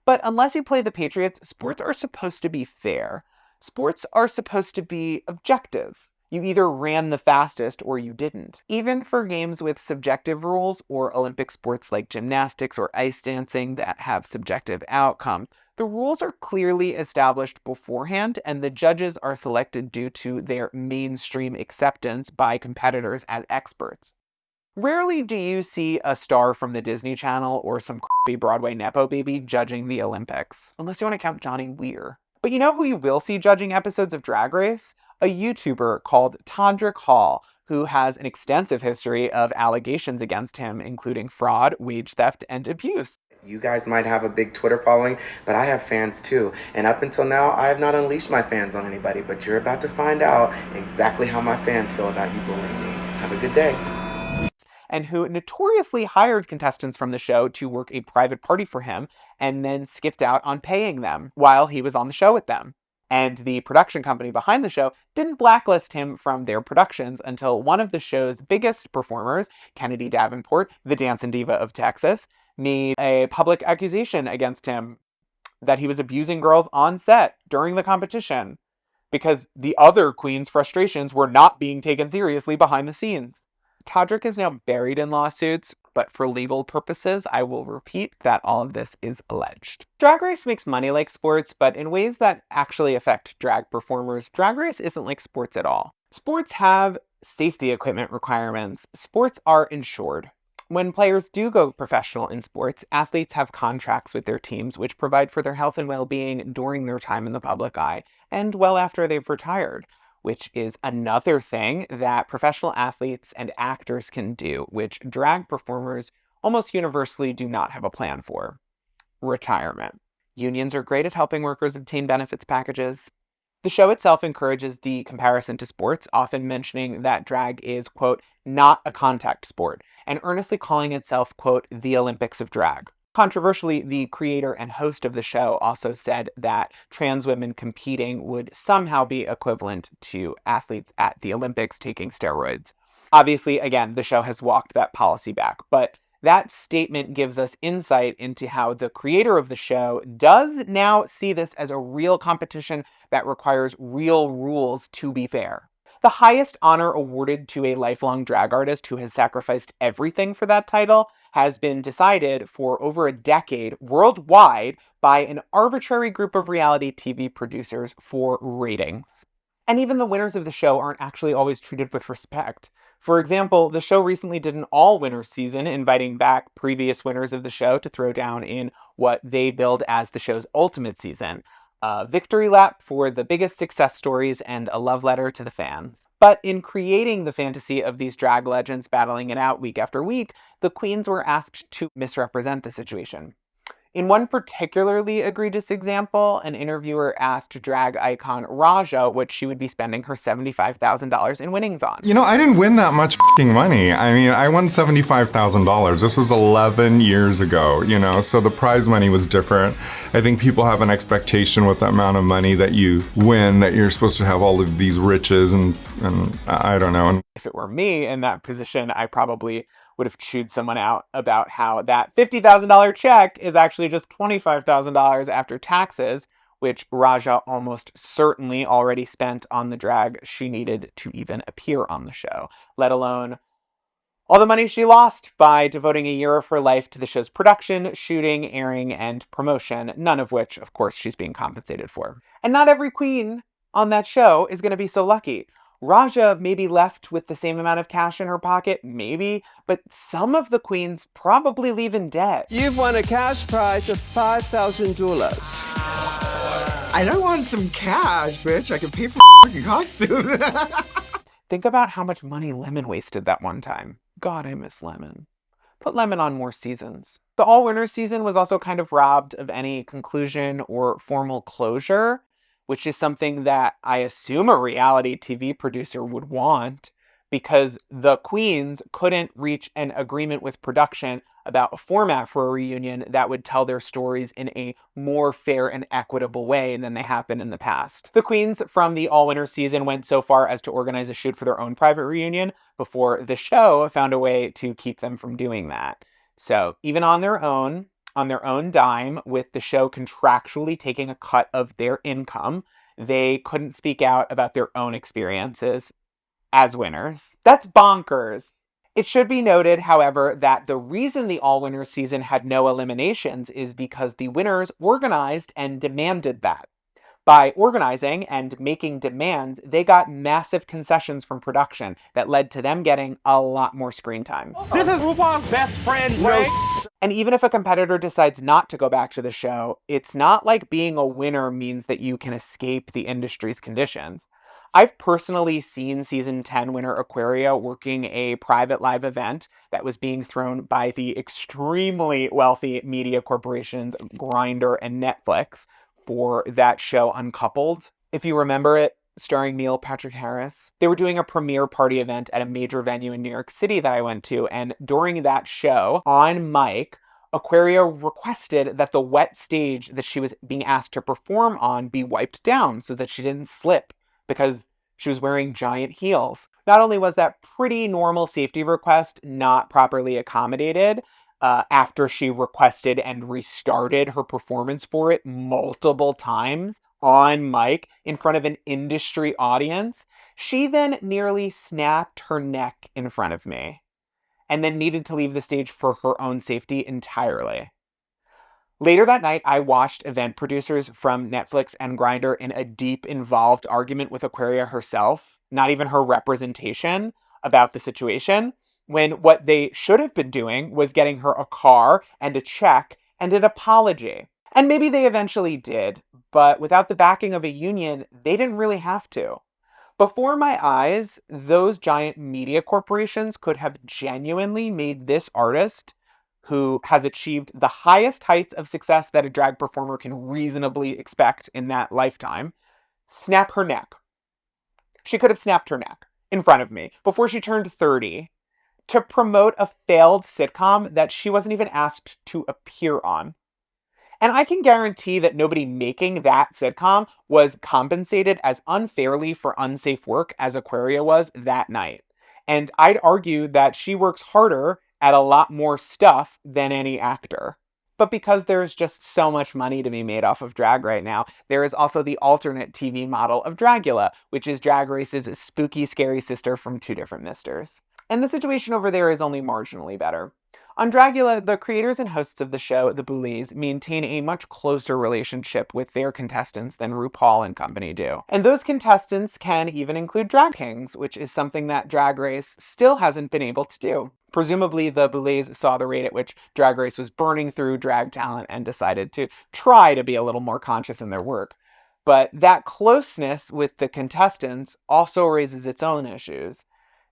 But unless you play the Patriots, sports are supposed to be fair. Sports are supposed to be objective. You either ran the fastest or you didn't. Even for games with subjective rules or Olympic sports like gymnastics or ice dancing that have subjective outcomes, the rules are clearly established beforehand and the judges are selected due to their mainstream acceptance by competitors as experts. Rarely do you see a star from the Disney Channel or some crappy Broadway Nepo baby judging the Olympics, unless you want to count Johnny Weir. But you know who you will see judging episodes of Drag Race? A YouTuber called Todrick Hall, who has an extensive history of allegations against him, including fraud, wage theft, and abuse. You guys might have a big Twitter following, but I have fans too. And up until now, I have not unleashed my fans on anybody, but you're about to find out exactly how my fans feel about you bullying me. Have a good day. And who notoriously hired contestants from the show to work a private party for him and then skipped out on paying them while he was on the show with them. And the production company behind the show didn't blacklist him from their productions until one of the show's biggest performers, Kennedy Davenport, the dancing diva of Texas, made a public accusation against him that he was abusing girls on set during the competition because the other queen's frustrations were not being taken seriously behind the scenes. Todrick is now buried in lawsuits, but for legal purposes, I will repeat that all of this is alleged. Drag Race makes money like sports, but in ways that actually affect drag performers, Drag Race isn't like sports at all. Sports have safety equipment requirements. Sports are insured. When players do go professional in sports, athletes have contracts with their teams which provide for their health and well-being during their time in the public eye and well after they've retired which is another thing that professional athletes and actors can do, which drag performers almost universally do not have a plan for. Retirement. Unions are great at helping workers obtain benefits packages. The show itself encourages the comparison to sports, often mentioning that drag is, quote, not a contact sport, and earnestly calling itself, quote, the Olympics of drag. Controversially, the creator and host of the show also said that trans women competing would somehow be equivalent to athletes at the Olympics taking steroids. Obviously, again, the show has walked that policy back, but that statement gives us insight into how the creator of the show does now see this as a real competition that requires real rules to be fair. The highest honor awarded to a lifelong drag artist who has sacrificed everything for that title has been decided for over a decade worldwide by an arbitrary group of reality TV producers for ratings. And even the winners of the show aren't actually always treated with respect. For example, the show recently did an all winners season, inviting back previous winners of the show to throw down in what they billed as the show's ultimate season a victory lap for the biggest success stories and a love letter to the fans. But in creating the fantasy of these drag legends battling it out week after week, the queens were asked to misrepresent the situation. In one particularly egregious example, an interviewer asked drag icon Raja what she would be spending her $75,000 in winnings on. You know, I didn't win that much fing money. I mean, I won $75,000. This was 11 years ago, you know, so the prize money was different. I think people have an expectation with the amount of money that you win that you're supposed to have all of these riches and, and I don't know. If it were me in that position, I probably would have chewed someone out about how that $50,000 check is actually just $25,000 after taxes, which Raja almost certainly already spent on the drag she needed to even appear on the show, let alone all the money she lost by devoting a year of her life to the show's production, shooting, airing, and promotion, none of which, of course, she's being compensated for. And not every queen on that show is going to be so lucky. Raja may be left with the same amount of cash in her pocket, maybe, but some of the queens probably leave in debt. You've won a cash prize of $5,000. I don't want some cash, bitch. I can pay for fucking costumes. Think about how much money Lemon wasted that one time. God, I miss Lemon. Put Lemon on more seasons. The All Winners season was also kind of robbed of any conclusion or formal closure which is something that I assume a reality TV producer would want because the queens couldn't reach an agreement with production about a format for a reunion that would tell their stories in a more fair and equitable way than they have been in the past. The queens from the All Winner season went so far as to organize a shoot for their own private reunion before the show found a way to keep them from doing that. So even on their own, on their own dime with the show contractually taking a cut of their income. They couldn't speak out about their own experiences as winners. That's bonkers. It should be noted, however, that the reason the All Winners season had no eliminations is because the winners organized and demanded that. By organizing and making demands, they got massive concessions from production that led to them getting a lot more screen time. This is RuPaul's best friend, Frank. And even if a competitor decides not to go back to the show, it's not like being a winner means that you can escape the industry's conditions. I've personally seen season 10 winner Aquaria working a private live event that was being thrown by the extremely wealthy media corporations Grindr and Netflix for that show Uncoupled. If you remember it, starring Neil Patrick Harris. They were doing a premiere party event at a major venue in New York City that I went to, and during that show, on mic, Aquaria requested that the wet stage that she was being asked to perform on be wiped down so that she didn't slip because she was wearing giant heels. Not only was that pretty normal safety request not properly accommodated, uh, after she requested and restarted her performance for it multiple times on mic in front of an industry audience, she then nearly snapped her neck in front of me and then needed to leave the stage for her own safety entirely. Later that night, I watched event producers from Netflix and Grindr in a deep, involved argument with Aquaria herself, not even her representation, about the situation when what they should have been doing was getting her a car and a check and an apology. And maybe they eventually did, but without the backing of a union, they didn't really have to. Before my eyes, those giant media corporations could have genuinely made this artist, who has achieved the highest heights of success that a drag performer can reasonably expect in that lifetime, snap her neck. She could have snapped her neck in front of me before she turned 30 to promote a failed sitcom that she wasn't even asked to appear on. And I can guarantee that nobody making that sitcom was compensated as unfairly for unsafe work as Aquaria was that night. And I'd argue that she works harder at a lot more stuff than any actor. But because there's just so much money to be made off of drag right now, there is also the alternate TV model of Dragula, which is Drag Race's spooky, scary sister from two different misters. And the situation over there is only marginally better. On Dragula, the creators and hosts of the show, the Boulets, maintain a much closer relationship with their contestants than RuPaul and company do. And those contestants can even include drag kings, which is something that Drag Race still hasn't been able to do. Presumably, the Boulets saw the rate at which Drag Race was burning through drag talent and decided to try to be a little more conscious in their work. But that closeness with the contestants also raises its own issues.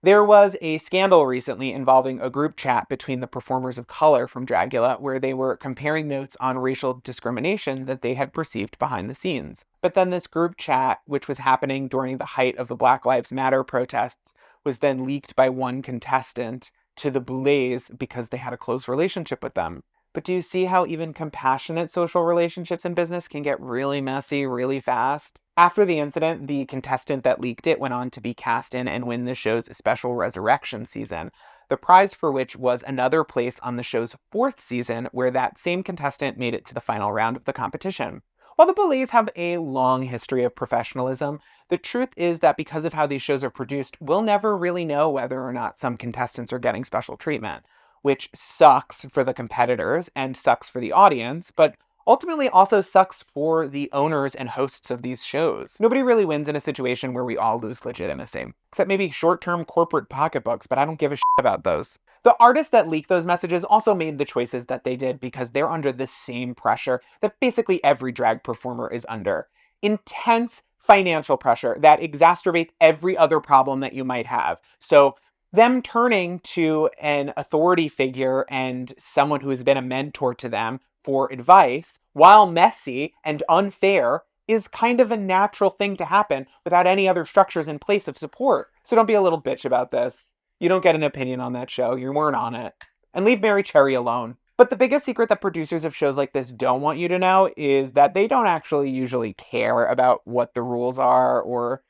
There was a scandal recently involving a group chat between the performers of color from Dragula where they were comparing notes on racial discrimination that they had perceived behind the scenes. But then this group chat, which was happening during the height of the Black Lives Matter protests, was then leaked by one contestant to the Boulets because they had a close relationship with them. But do you see how even compassionate social relationships in business can get really messy really fast? After the incident, the contestant that leaked it went on to be cast in and win the show's special resurrection season, the prize for which was another place on the show's fourth season, where that same contestant made it to the final round of the competition. While the Boulets have a long history of professionalism, the truth is that because of how these shows are produced, we'll never really know whether or not some contestants are getting special treatment which sucks for the competitors and sucks for the audience, but ultimately also sucks for the owners and hosts of these shows. Nobody really wins in a situation where we all lose legitimacy, except maybe short-term corporate pocketbooks, but I don't give a shit about those. The artists that leaked those messages also made the choices that they did because they're under the same pressure that basically every drag performer is under. Intense financial pressure that exacerbates every other problem that you might have. So them turning to an authority figure and someone who has been a mentor to them for advice, while messy and unfair, is kind of a natural thing to happen without any other structures in place of support. So don't be a little bitch about this. You don't get an opinion on that show. You weren't on it. And leave Mary Cherry alone. But the biggest secret that producers of shows like this don't want you to know is that they don't actually usually care about what the rules are or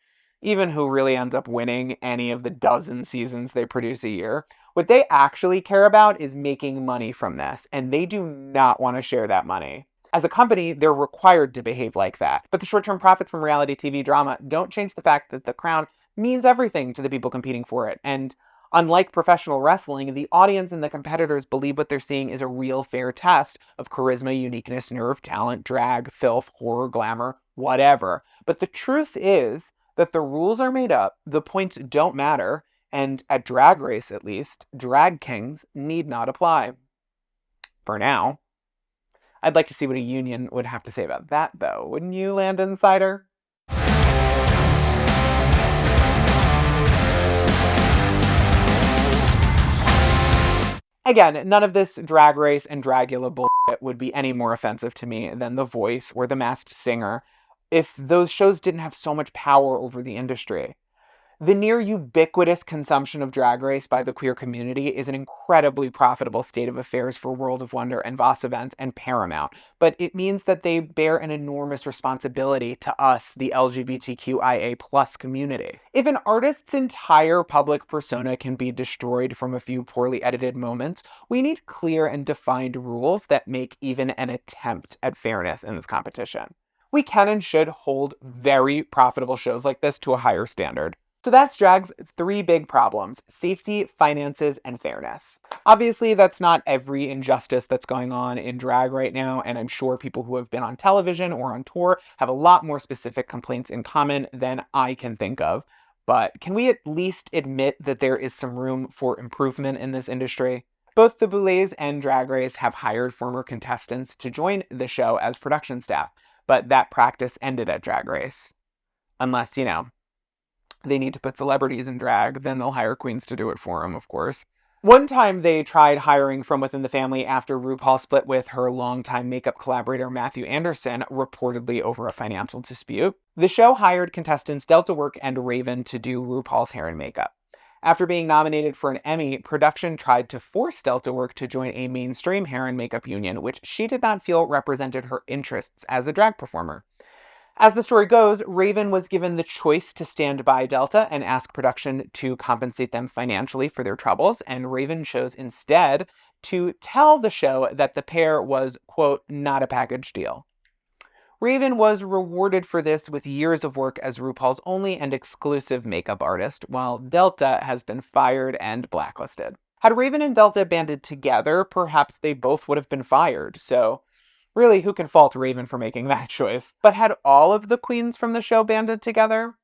even who really ends up winning any of the dozen seasons they produce a year. What they actually care about is making money from this, and they do not want to share that money. As a company, they're required to behave like that. But the short-term profits from reality TV drama don't change the fact that the crown means everything to the people competing for it. And unlike professional wrestling, the audience and the competitors believe what they're seeing is a real fair test of charisma, uniqueness, nerve, talent, drag, filth, horror, glamour, whatever. But the truth is that the rules are made up, the points don't matter, and at Drag Race at least, drag kings need not apply. For now. I'd like to see what a union would have to say about that, though, wouldn't you, Land Insider? Again, none of this Drag Race and Dragula bullshit would be any more offensive to me than The Voice or The Masked Singer if those shows didn't have so much power over the industry. The near ubiquitous consumption of Drag Race by the queer community is an incredibly profitable state of affairs for World of Wonder and Voss Events and Paramount, but it means that they bear an enormous responsibility to us, the LGBTQIA plus community. If an artist's entire public persona can be destroyed from a few poorly edited moments, we need clear and defined rules that make even an attempt at fairness in this competition we can and should hold very profitable shows like this to a higher standard. So that's drag's three big problems safety, finances, and fairness. Obviously, that's not every injustice that's going on in drag right now, and I'm sure people who have been on television or on tour have a lot more specific complaints in common than I can think of. But can we at least admit that there is some room for improvement in this industry? Both the Boulets and Drag Race have hired former contestants to join the show as production staff, but that practice ended at Drag Race. Unless, you know, they need to put celebrities in drag, then they'll hire queens to do it for them, of course. One time they tried hiring from within the family after RuPaul split with her longtime makeup collaborator Mathu Andersen, reportedly over a financial dispute. The show hired contestants Delta Work and Raven to do RuPaul's hair and makeup. After being nominated for an Emmy, production tried to force Delta Work to join a mainstream hair and makeup union, which she did not feel represented her interests as a drag performer. As the story goes, Raven was given the choice to stand by Delta and ask production to compensate them financially for their troubles, and Raven chose instead to tell the show that the pair was, quote, not a package deal. Raven was rewarded for this with years of work as RuPaul's only and exclusive makeup artist, while Delta has been fired and blacklisted. Had Raven and Delta banded together, perhaps they both would have been fired, so Really, who can fault Raven for making that choice? But had all of the queens from the show banded together?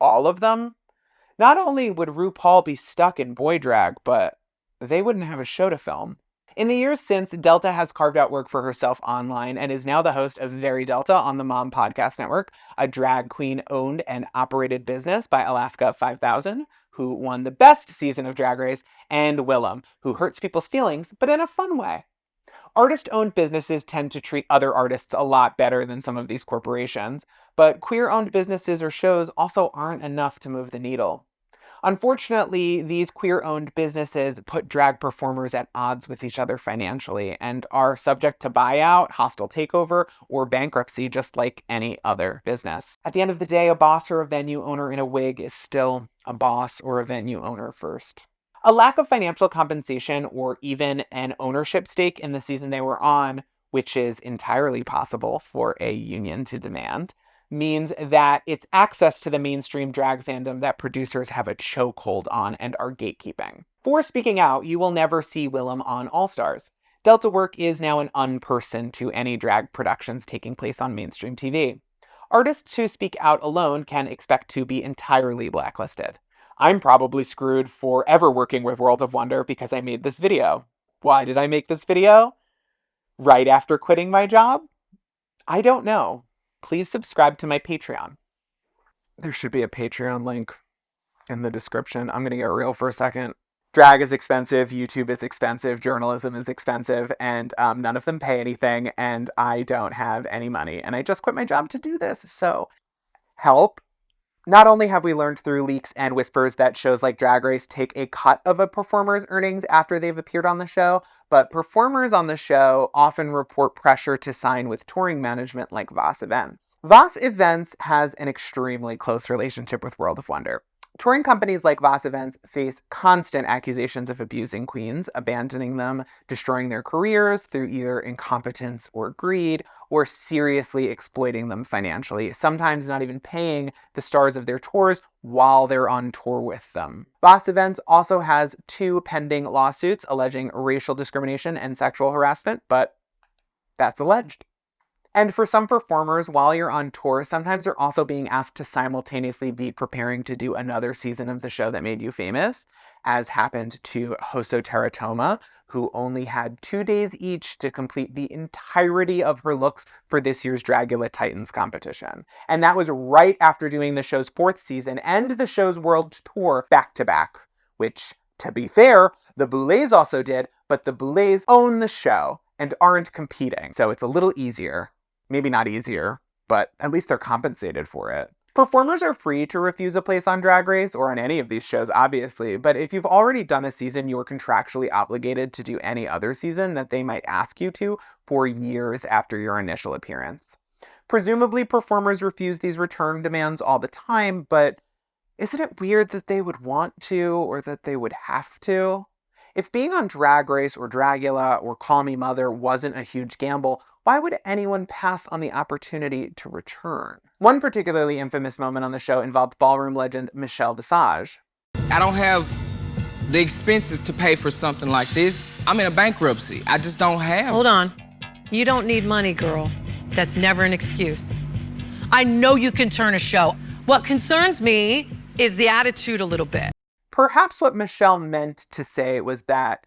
All of them? Not only would RuPaul be stuck in boy drag, but they wouldn't have a show to film. In the years since, Delta has carved out work for herself online and is now the host of Very Delta on the Mom Podcast Network, a drag queen owned and operated business by Alaska 5000, who won the best season of Drag Race, and Willam, who hurts people's feelings, but in a fun way. Artist owned businesses tend to treat other artists a lot better than some of these corporations, but queer owned businesses or shows also aren't enough to move the needle. Unfortunately, these queer owned businesses put drag performers at odds with each other financially and are subject to buyout, hostile takeover, or bankruptcy just like any other business. At the end of the day, a boss or a venue owner in a wig is still a boss or a venue owner first. A lack of financial compensation or even an ownership stake in the season they were on, which is entirely possible for a union to demand, means that it's access to the mainstream drag fandom that producers have a chokehold on and are gatekeeping. For speaking out, you will never see Willam on All Stars. Delta Work is now an unperson to any drag productions taking place on mainstream TV. Artists who speak out alone can expect to be entirely blacklisted. I'm probably screwed forever working with World of Wonder because I made this video. Why did I make this video? Right after quitting my job? I don't know. Please subscribe to my Patreon. There should be a Patreon link in the description. I'm going to get real for a second. Drag is expensive, YouTube is expensive, journalism is expensive, and um, none of them pay anything, and I don't have any money. And I just quit my job to do this, so help not only have we learned through leaks and whispers that shows like Drag Race take a cut of a performer's earnings after they've appeared on the show, but performers on the show often report pressure to sign with touring management like Voss Events. Voss Events has an extremely close relationship with World of Wonder. Touring companies like Voss Events face constant accusations of abusing queens, abandoning them, destroying their careers through either incompetence or greed, or seriously exploiting them financially, sometimes not even paying the stars of their tours while they're on tour with them. Voss Events also has two pending lawsuits alleging racial discrimination and sexual harassment, but that's alleged. And for some performers, while you're on tour, sometimes you're also being asked to simultaneously be preparing to do another season of the show that made you famous, as happened to HoSo Terra Toma, who only had two days each to complete the entirety of her looks for this year's Dragula Titans competition. And that was right after doing the show's fourth season and the show's world tour back to back, which, to be fair, the Boulets also did, but the Boulets own the show and aren't competing, so it's a little easier maybe not easier, but at least they're compensated for it. Performers are free to refuse a place on Drag Race or on any of these shows, obviously, but if you've already done a season, you're contractually obligated to do any other season that they might ask you to for years after your initial appearance. Presumably, performers refuse these return demands all the time, but isn't it weird that they would want to or that they would have to? If being on Drag Race or Dragula or Call Me Mother wasn't a huge gamble, why would anyone pass on the opportunity to return? One particularly infamous moment on the show involved ballroom legend Michelle Visage. I don't have the expenses to pay for something like this. I'm in a bankruptcy. I just don't have. Hold on. You don't need money, girl. That's never an excuse. I know you can turn a show. What concerns me is the attitude a little bit. Perhaps what Michelle meant to say was that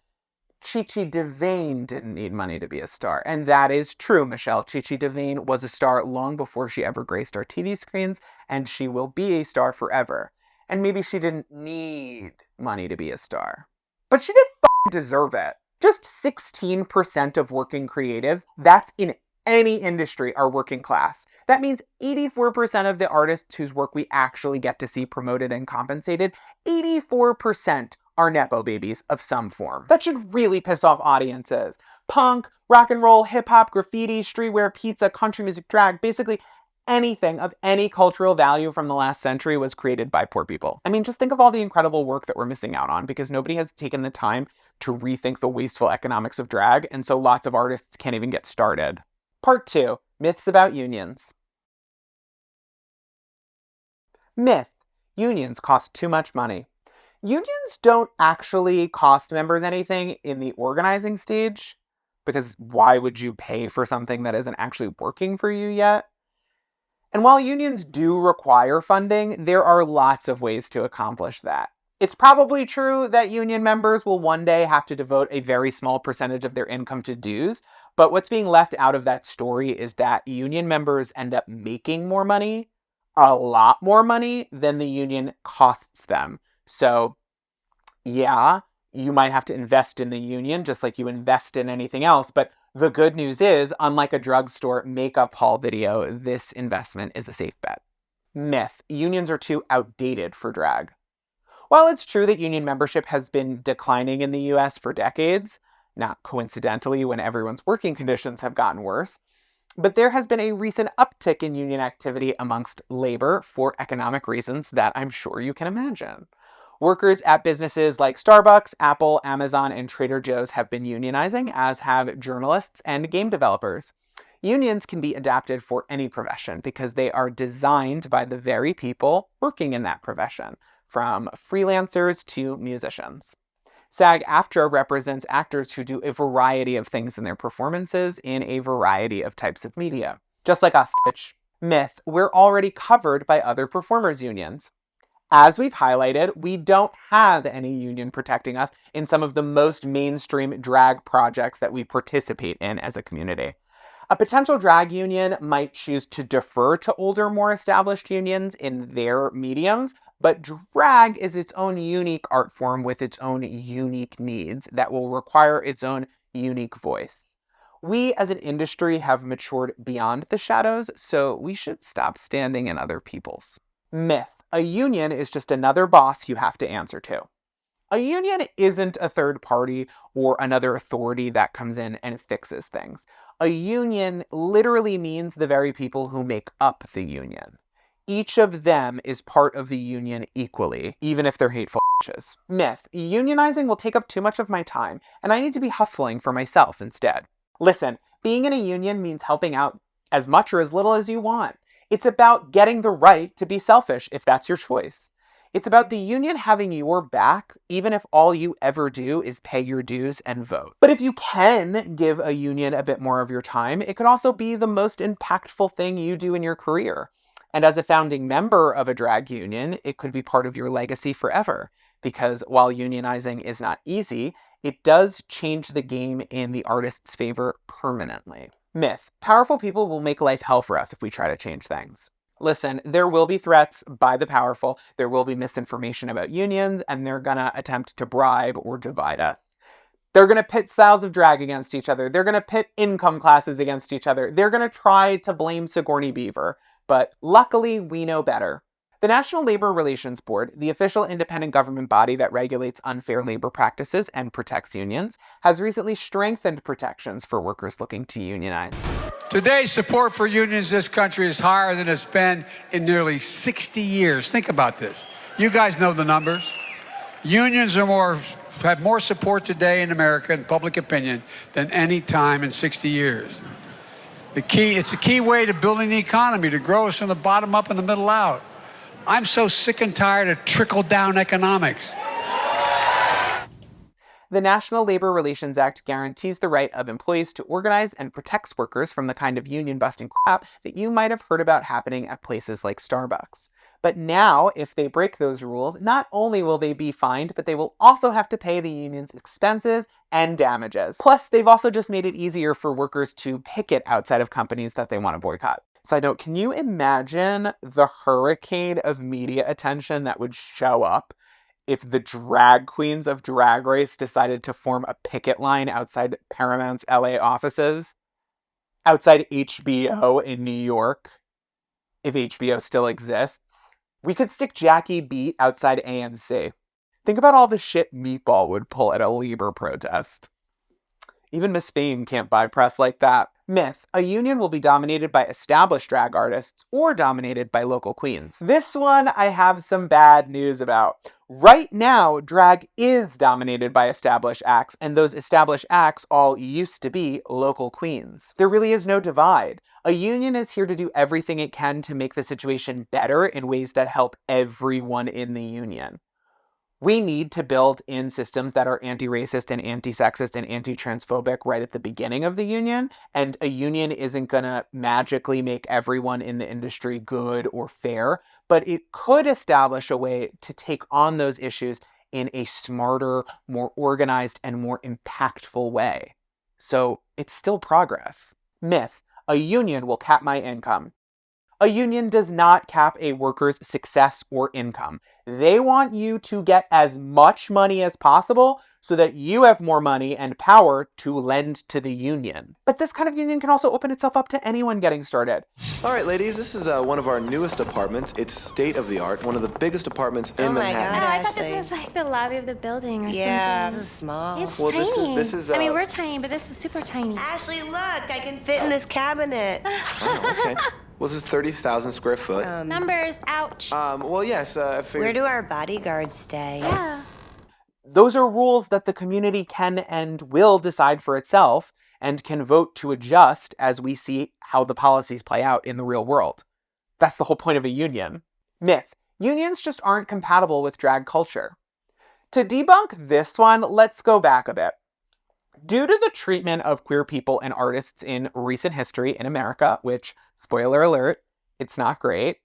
Chichi Chi DeVayne didn't need money to be a star. And that is true, Michelle. Chichi Chi DeVayne was a star long before she ever graced our TV screens, and she will be a star forever. And maybe she didn't need money to be a star. But she did deserve it. Just 16% of working creatives, that's in any industry, are working class. That means 84% of the artists whose work we actually get to see promoted and compensated, 84% are Nepo babies of some form. That should really piss off audiences. Punk, rock and roll, hip hop, graffiti, streetwear, pizza, country music, drag, basically anything of any cultural value from the last century was created by poor people. I mean, just think of all the incredible work that we're missing out on because nobody has taken the time to rethink the wasteful economics of drag, and so lots of artists can't even get started. Part 2 Myths about Unions. Myth Unions cost too much money. Unions don't actually cost members anything in the organizing stage, because why would you pay for something that isn't actually working for you yet? And while unions do require funding, there are lots of ways to accomplish that. It's probably true that union members will one day have to devote a very small percentage of their income to dues, but what's being left out of that story is that union members end up making more money, a lot more money, than the union costs them. So, yeah, you might have to invest in the union just like you invest in anything else, but the good news is, unlike a drugstore makeup haul video, this investment is a safe bet. Myth. Unions are too outdated for drag. While it's true that union membership has been declining in the US for decades, not coincidentally when everyone's working conditions have gotten worse, but there has been a recent uptick in union activity amongst labor for economic reasons that I'm sure you can imagine. Workers at businesses like Starbucks, Apple, Amazon, and Trader Joe's have been unionizing, as have journalists and game developers. Unions can be adapted for any profession because they are designed by the very people working in that profession, from freelancers to musicians. SAG-AFTRA represents actors who do a variety of things in their performances in a variety of types of media. Just like us. Myth, we're already covered by other performers unions. As we've highlighted, we don't have any union protecting us in some of the most mainstream drag projects that we participate in as a community. A potential drag union might choose to defer to older, more established unions in their mediums, but drag is its own unique art form with its own unique needs that will require its own unique voice. We as an industry have matured beyond the shadows, so we should stop standing in other people's. Myth. A union is just another boss you have to answer to. A union isn't a third party or another authority that comes in and fixes things. A union literally means the very people who make up the union. Each of them is part of the union equally, even if they're hateful bitches. Myth. Unionizing will take up too much of my time, and I need to be hustling for myself instead. Listen, being in a union means helping out as much or as little as you want. It's about getting the right to be selfish if that's your choice. It's about the union having your back, even if all you ever do is pay your dues and vote. But if you can give a union a bit more of your time, it could also be the most impactful thing you do in your career. And as a founding member of a drag union, it could be part of your legacy forever. Because while unionizing is not easy, it does change the game in the artist's favor permanently. Myth. Powerful people will make life hell for us if we try to change things. Listen, there will be threats by the powerful, there will be misinformation about unions, and they're gonna attempt to bribe or divide us. They're gonna pit styles of drag against each other. They're gonna pit income classes against each other. They're gonna try to blame Sigourney Beaver. But luckily, we know better. The National Labor Relations Board, the official independent government body that regulates unfair labor practices and protects unions, has recently strengthened protections for workers looking to unionize. Today, support for unions in this country is higher than it's been in nearly 60 years. Think about this. You guys know the numbers. Unions are more have more support today in America in public opinion than any time in 60 years. The key, it's a key way to building the economy, to grow us from the bottom up and the middle out. I'm so sick and tired of trickle down economics. The National Labor Relations Act guarantees the right of employees to organize and protects workers from the kind of union busting crap that you might have heard about happening at places like Starbucks. But now, if they break those rules, not only will they be fined, but they will also have to pay the union's expenses and damages. Plus, they've also just made it easier for workers to picket outside of companies that they want to boycott. Side note, can you imagine the hurricane of media attention that would show up if the drag queens of Drag Race decided to form a picket line outside Paramount's LA offices, outside HBO in New York, if HBO still exists. We could stick Jackie Beat outside AMC. Think about all the shit Meatball would pull at a Lieber protest. Even Miss Fame can't buy press like that. Myth. A union will be dominated by established drag artists or dominated by local queens. This one I have some bad news about. Right now, drag is dominated by established acts, and those established acts all used to be local queens. There really is no divide. A union is here to do everything it can to make the situation better in ways that help everyone in the union. We need to build in systems that are anti-racist and anti-sexist and anti-transphobic right at the beginning of the union, and a union isn't going to magically make everyone in the industry good or fair, but it could establish a way to take on those issues in a smarter, more organized, and more impactful way. So it's still progress. Myth. A union will cap my income. A union does not cap a worker's success or income. They want you to get as much money as possible so that you have more money and power to lend to the union. But this kind of union can also open itself up to anyone getting started. All right, ladies, this is uh, one of our newest apartments. It's state of the art, one of the biggest apartments in Oh my Manhattan. God, I thought this was like the lobby of the building or Yeah, something. this is small. It's Well, tiny. this is- this is, I mean, uh, we're tiny, but this is super tiny. Ashley, look, I can fit in this cabinet. Oh, okay. Well, this is 30,000 square foot. Numbers, ouch. Um, well, yes, uh, I figured... Where do our bodyguards stay? Yeah. Those are rules that the community can and will decide for itself and can vote to adjust as we see how the policies play out in the real world. That's the whole point of a union. Myth. Unions just aren't compatible with drag culture. To debunk this one, let's go back a bit. Due to the treatment of queer people and artists in recent history in America, which, spoiler alert, it's not great,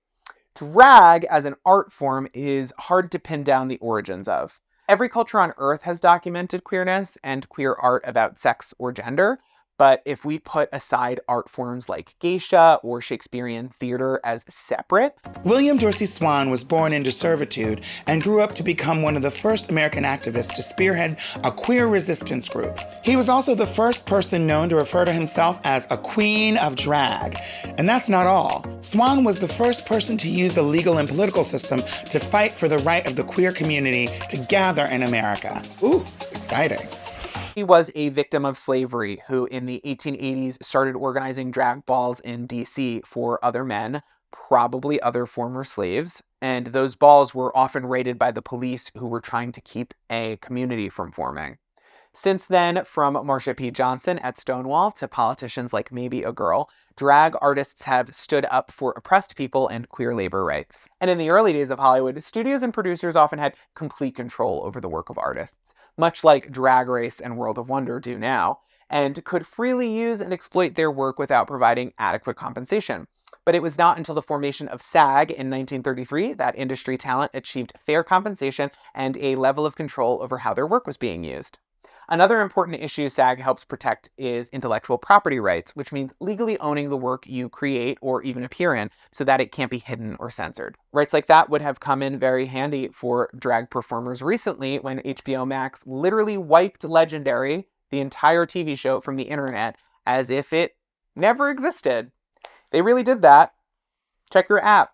drag as an art form is hard to pin down the origins of. Every culture on earth has documented queerness and queer art about sex or gender, but if we put aside art forms like geisha or Shakespearean theater as separate, William Dorsey Swan was born into servitude and grew up to become one of the first American activists to spearhead a queer resistance group. He was also the first person known to refer to himself as a queen of drag. And that's not all. Swan was the first person to use the legal and political system to fight for the right of the queer community to gather in America. Ooh, exciting. He was a victim of slavery who, in the 1880s, started organizing drag balls in DC for other men, probably other former slaves. And those balls were often raided by the police who were trying to keep a community from forming. Since then, from Marsha P. Johnson at Stonewall to politicians like Maebe A. Girl, drag artists have stood up for oppressed people and queer labor rights. And in the early days of Hollywood, studios and producers often had complete control over the work of artists much like Drag Race and World of Wonder do now, and could freely use and exploit their work without providing adequate compensation. But it was not until the formation of SAG in 1933 that industry talent achieved fair compensation and a level of control over how their work was being used. Another important issue SAG helps protect is intellectual property rights, which means legally owning the work you create or even appear in so that it can't be hidden or censored. Rights like that would have come in very handy for drag performers recently when HBO Max literally wiped Legendary, the entire TV show, from the internet as if it never existed. They really did that. Check your app.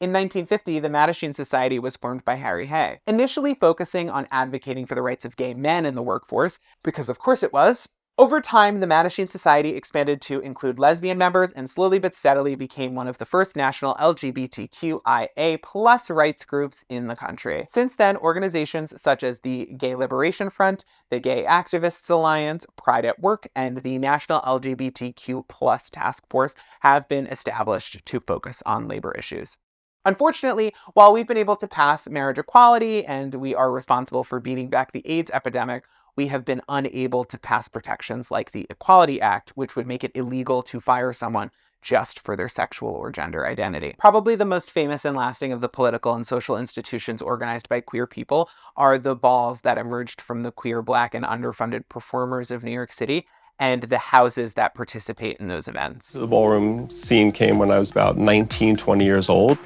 In 1950, the Mattachine Society was formed by Harry Hay, initially focusing on advocating for the rights of gay men in the workforce, because of course it was. Over time, the Mattachine Society expanded to include lesbian members and slowly but steadily became one of the first national LGBTQIA plus rights groups in the country. Since then, organizations such as the Gay Liberation Front, the Gay Activists Alliance, Pride at Work, and the National LGBTQ plus Task Force have been established to focus on labor issues. Unfortunately, while we've been able to pass marriage equality and we are responsible for beating back the AIDS epidemic, we have been unable to pass protections like the Equality Act, which would make it illegal to fire someone just for their sexual or gender identity. Probably the most famous and lasting of the political and social institutions organized by queer people are the balls that emerged from the queer, black, and underfunded performers of New York City and the houses that participate in those events. The ballroom scene came when I was about 19, 20 years old.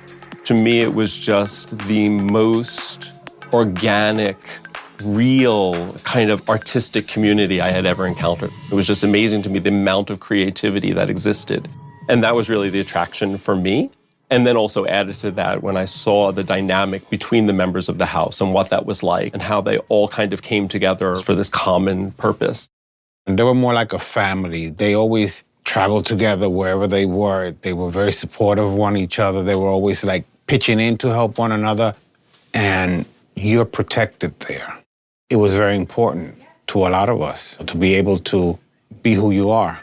To me, it was just the most organic, real kind of artistic community I had ever encountered. It was just amazing to me the amount of creativity that existed. And that was really the attraction for me. And then also added to that when I saw the dynamic between the members of the house and what that was like and how they all kind of came together for this common purpose. They were more like a family. They always traveled together wherever they were. They were very supportive of one each other. They were always like pitching in to help one another. And you're protected there. It was very important to a lot of us to be able to be who you are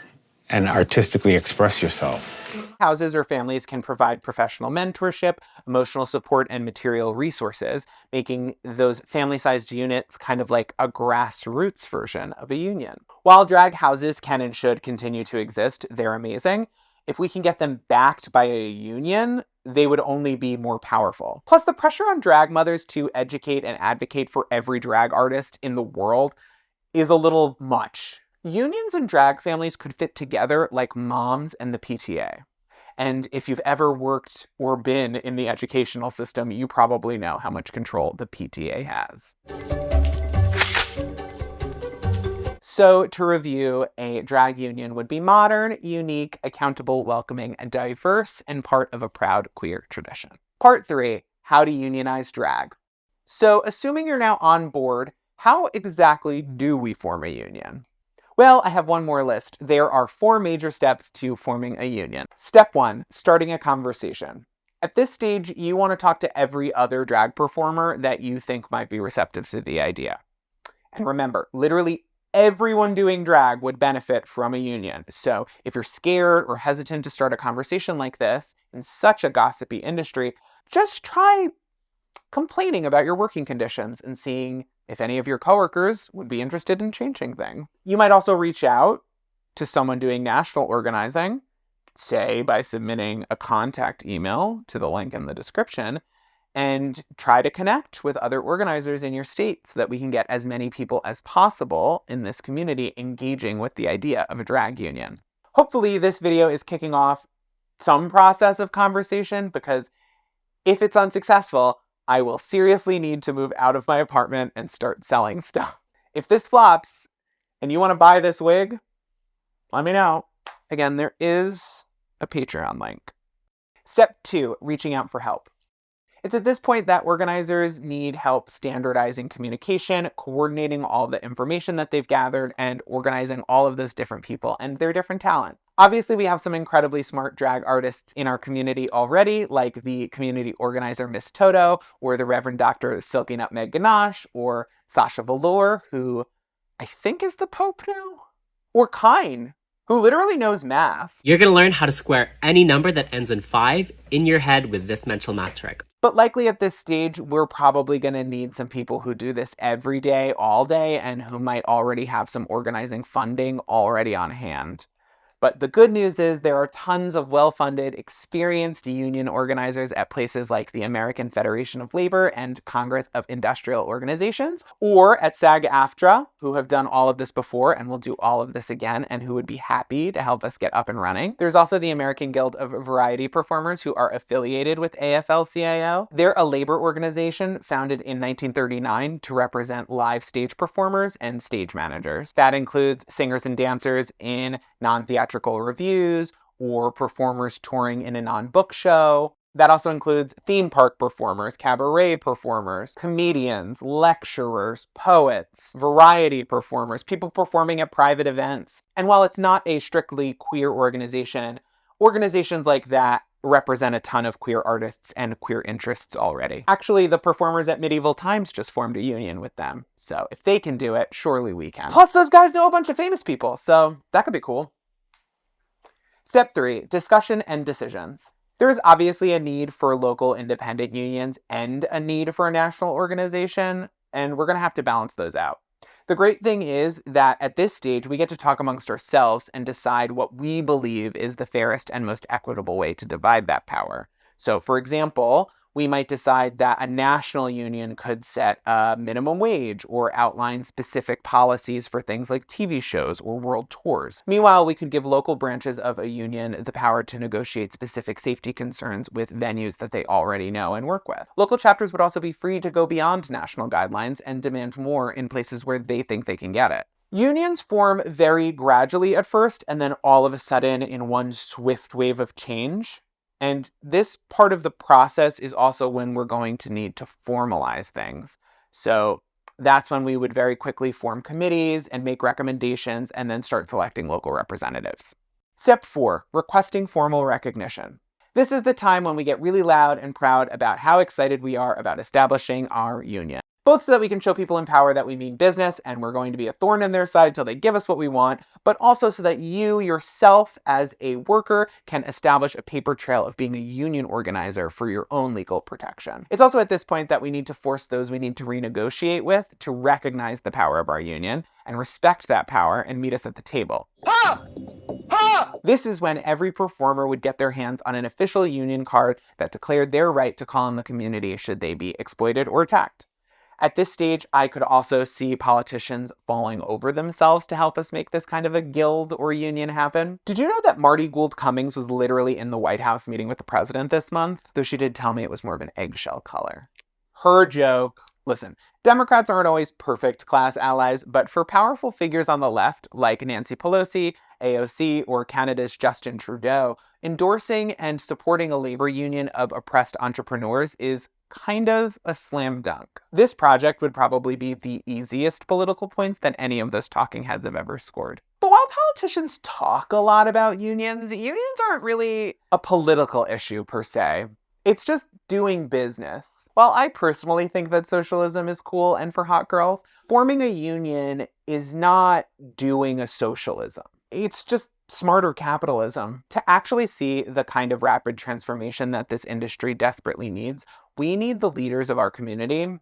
and artistically express yourself. Houses or families can provide professional mentorship, emotional support, and material resources, making those family-sized units kind of like a grassroots version of a union. While drag houses can and should continue to exist, they're amazing. If we can get them backed by a union, they would only be more powerful. Plus, the pressure on drag mothers to educate and advocate for every drag artist in the world is a little much. Unions and drag families could fit together like moms and the PTA. And if you've ever worked or been in the educational system, you probably know how much control the PTA has. So to review, a drag union would be modern, unique, accountable, welcoming, and diverse, and part of a proud queer tradition. Part three, how to unionize drag. So assuming you're now on board, how exactly do we form a union? Well, I have one more list. There are four major steps to forming a union. Step one, starting a conversation. At this stage, you want to talk to every other drag performer that you think might be receptive to the idea. And remember, literally everyone doing drag would benefit from a union. So if you're scared or hesitant to start a conversation like this in such a gossipy industry, just try complaining about your working conditions and seeing if any of your coworkers would be interested in changing things. You might also reach out to someone doing national organizing, say by submitting a contact email to the link in the description, and try to connect with other organizers in your state so that we can get as many people as possible in this community engaging with the idea of a drag union. Hopefully this video is kicking off some process of conversation because if it's unsuccessful, I will seriously need to move out of my apartment and start selling stuff. If this flops and you want to buy this wig, let me know. Again, there is a Patreon link. Step two, reaching out for help. It's at this point that organizers need help standardizing communication, coordinating all the information that they've gathered, and organizing all of those different people and their different talents. Obviously, we have some incredibly smart drag artists in our community already, like the community organizer Miss Toto, or the Reverend Dr. Silky Nutmeg Ganache, or Sasha Velour, who I think is the Pope now? Or Kyne, who literally knows math. You're going to learn how to square any number that ends in 5 in your head with this mental math trick. But likely at this stage, we're probably going to need some people who do this every day, all day, and who might already have some organizing funding already on hand. But the good news is there are tons of well-funded, experienced union organizers at places like the American Federation of Labor and Congress of Industrial Organizations, or at SAG-AFTRA, who have done all of this before and will do all of this again, and who would be happy to help us get up and running. There's also the American Guild of Variety Performers, who are affiliated with AFL-CIO. They're a labor organization founded in 1939 to represent live stage performers and stage managers. That includes singers and dancers in non-theatrical theatrical revues or performers touring in a non-book show. That also includes theme park performers, cabaret performers, comedians, lecturers, poets, variety performers, people performing at private events. And while it's not a strictly queer organization, organizations like that represent a ton of queer artists and queer interests already. Actually, the performers at Medieval Times just formed a union with them. So if they can do it, surely we can. Plus, those guys know a bunch of famous people, so that could be cool. Step three, discussion and decisions. There is obviously a need for local independent unions and a need for a national organization, and we're going to have to balance those out. The great thing is that at this stage, we get to talk amongst ourselves and decide what we believe is the fairest and most equitable way to divide that power. So for example, we might decide that a national union could set a minimum wage or outline specific policies for things like TV shows or world tours. Meanwhile, we could give local branches of a union the power to negotiate specific safety concerns with venues that they already know and work with. Local chapters would also be free to go beyond national guidelines and demand more in places where they think they can get it. Unions form very gradually at first, and then all of a sudden in one swift wave of change. And this part of the process is also when we're going to need to formalize things. So that's when we would very quickly form committees and make recommendations and then start selecting local representatives. Step four, requesting formal recognition. This is the time when we get really loud and proud about how excited we are about establishing our union both so that we can show people in power that we mean business and we're going to be a thorn in their side till they give us what we want, but also so that you yourself as a worker can establish a paper trail of being a union organizer for your own legal protection. It's also at this point that we need to force those we need to renegotiate with to recognize the power of our union and respect that power and meet us at the table. Ha! Ha! This is when every performer would get their hands on an official union card that declared their right to call on the community should they be exploited or attacked. At this stage, I could also see politicians falling over themselves to help us make this kind of a guild or union happen. Did you know that Marty Gould Cummings was literally in the White House meeting with the president this month? Though she did tell me it was more of an eggshell color. Her joke. Listen, Democrats aren't always perfect class allies, but for powerful figures on the left, like Nancy Pelosi, AOC, or Canada's Justin Trudeau, endorsing and supporting a labor union of oppressed entrepreneurs is kind of a slam dunk. This project would probably be the easiest political points that any of those talking heads have ever scored. But while politicians talk a lot about unions, unions aren't really a political issue per se. It's just doing business. While I personally think that socialism is cool and for hot girls, forming a union is not doing a socialism. It's just smarter capitalism. To actually see the kind of rapid transformation that this industry desperately needs, we need the leaders of our community,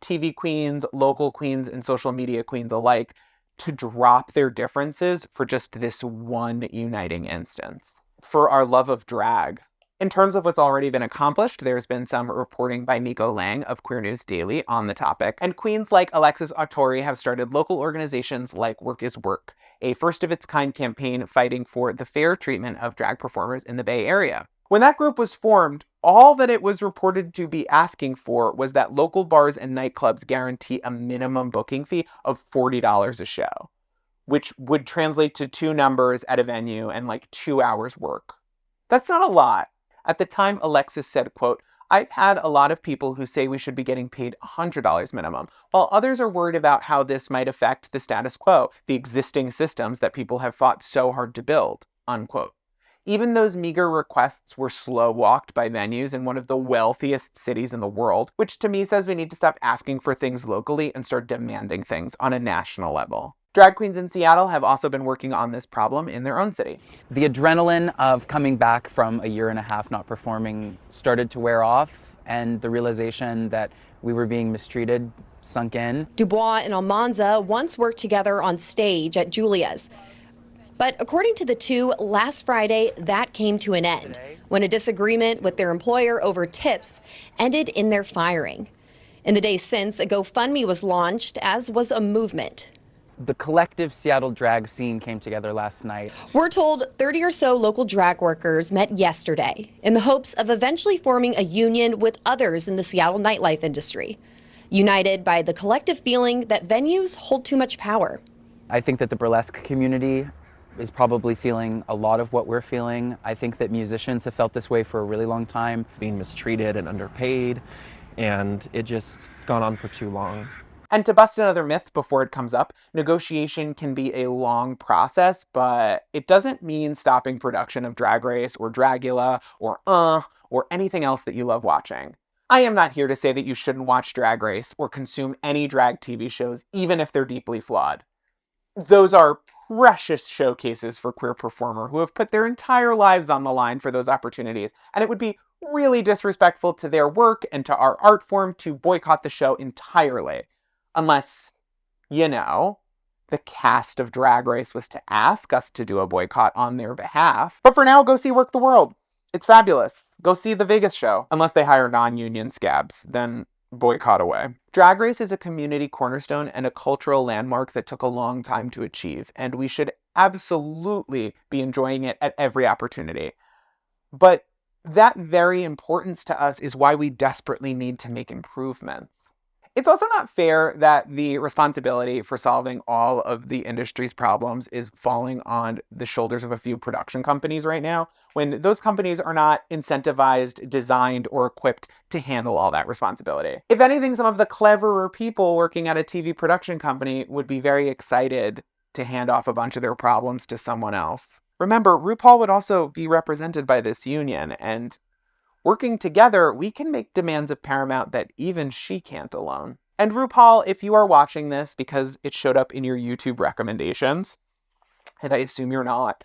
TV queens, local queens, and social media queens alike, to drop their differences for just this one uniting instance. For our love of drag, in terms of what's already been accomplished, there's been some reporting by Nico Lang of Queer News Daily on the topic, and queens like Alexis Autori have started local organizations like Work is Work, a first of its kind campaign fighting for the fair treatment of drag performers in the Bay Area. When that group was formed, all that it was reported to be asking for was that local bars and nightclubs guarantee a minimum booking fee of $40 a show, which would translate to two numbers at a venue and like two hours work. That's not a lot. At the time, Alexis said, quote, I've had a lot of people who say we should be getting paid $100 minimum, while others are worried about how this might affect the status quo, the existing systems that people have fought so hard to build, unquote. Even those meager requests were slow walked by venues in one of the wealthiest cities in the world, which to me says we need to stop asking for things locally and start demanding things on a national level. Drag queens in Seattle have also been working on this problem in their own city. The adrenaline of coming back from a year and a half not performing started to wear off, and the realization that we were being mistreated sunk in. Dubois and Almanza once worked together on stage at Julia's. But according to the two, last Friday, that came to an end when a disagreement with their employer over tips ended in their firing. In the days since, a GoFundMe was launched, as was a movement the collective Seattle drag scene came together last night. We're told 30 or so local drag workers met yesterday in the hopes of eventually forming a union with others in the Seattle nightlife industry, united by the collective feeling that venues hold too much power. I think that the burlesque community is probably feeling a lot of what we're feeling. I think that musicians have felt this way for a really long time. Being mistreated and underpaid, and it just gone on for too long. And to bust another myth before it comes up, negotiation can be a long process, but it doesn't mean stopping production of Drag Race or Dragula or Uh or anything else that you love watching. I am not here to say that you shouldn't watch Drag Race or consume any drag TV shows, even if they're deeply flawed. Those are precious showcases for queer performer who have put their entire lives on the line for those opportunities, and it would be really disrespectful to their work and to our art form to boycott the show entirely. Unless, you know, the cast of Drag Race was to ask us to do a boycott on their behalf. But for now, go see Werq the World. It's fabulous. Go see the Vegas show. Unless they hire non union scabs, then boycott away. Drag Race is a community cornerstone and a cultural landmark that took a long time to achieve, and we should absolutely be enjoying it at every opportunity. But that very importance to us is why we desperately need to make improvements. It's also not fair that the responsibility for solving all of the industry's problems is falling on the shoulders of a few production companies right now, when those companies are not incentivized, designed, or equipped to handle all that responsibility. If anything, some of the cleverer people working at a TV production company would be very excited to hand off a bunch of their problems to someone else. Remember, RuPaul would also be represented by this union, and Working together, we can make demands of Paramount that even she can't alone. And RuPaul, if you are watching this because it showed up in your YouTube recommendations, and I assume you're not,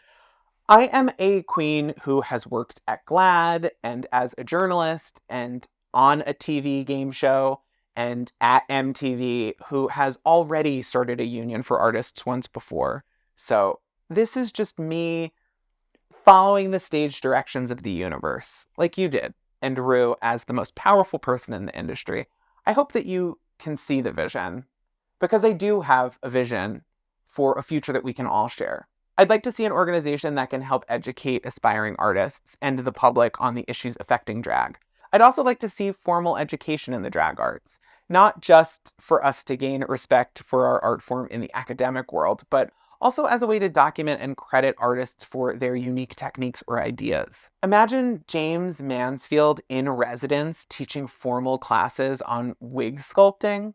I am a queen who has worked at GLAAD and as a journalist and on a TV game show and at MTV who has already started a union for artists once before. So this is just me following the stage directions of the universe, like you did, and Ru as the most powerful person in the industry. I hope that you can see the vision, because I do have a vision for a future that we can all share. I'd like to see an organization that can help educate aspiring artists and the public on the issues affecting drag. I'd also like to see formal education in the drag arts, not just for us to gain respect for our art form in the academic world, but also as a way to document and credit artists for their unique techniques or ideas. Imagine James Mansfield in residence teaching formal classes on wig sculpting.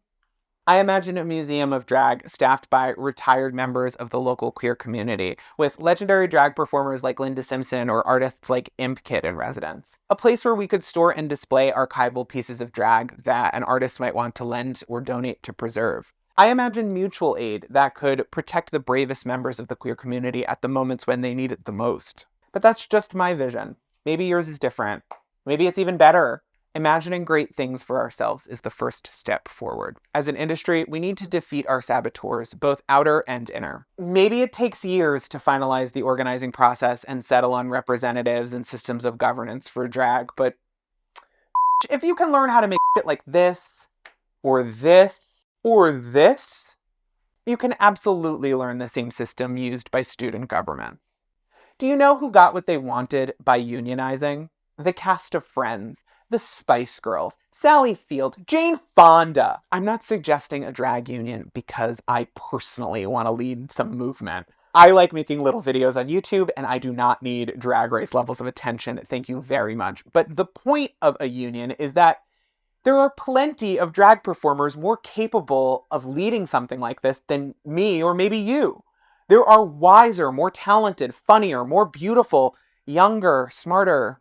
I imagine a museum of drag staffed by retired members of the local queer community, with legendary drag performers like Linda Simpson or artists like Imp Kid in residence. A place where we could store and display archival pieces of drag that an artist might want to lend or donate to preserve. I imagine mutual aid that could protect the bravest members of the queer community at the moments when they need it the most. But that's just my vision. Maybe yours is different. Maybe it's even better. Imagining great things for ourselves is the first step forward. As an industry, we need to defeat our saboteurs, both outer and inner. Maybe it takes years to finalize the organizing process and settle on representatives and systems of governance for drag, but if you can learn how to make shit like this, or this, or this, you can absolutely learn the same system used by student governments. Do you know who got what they wanted by unionizing? The cast of Friends, the Spice Girls, Sally Field, Jane Fonda. I'm not suggesting a drag union because I personally want to lead some movement. I like making little videos on YouTube and I do not need drag race levels of attention. Thank you very much. But the point of a union is that there are plenty of drag performers more capable of leading something like this than me or maybe you. There are wiser, more talented, funnier, more beautiful, younger, smarter,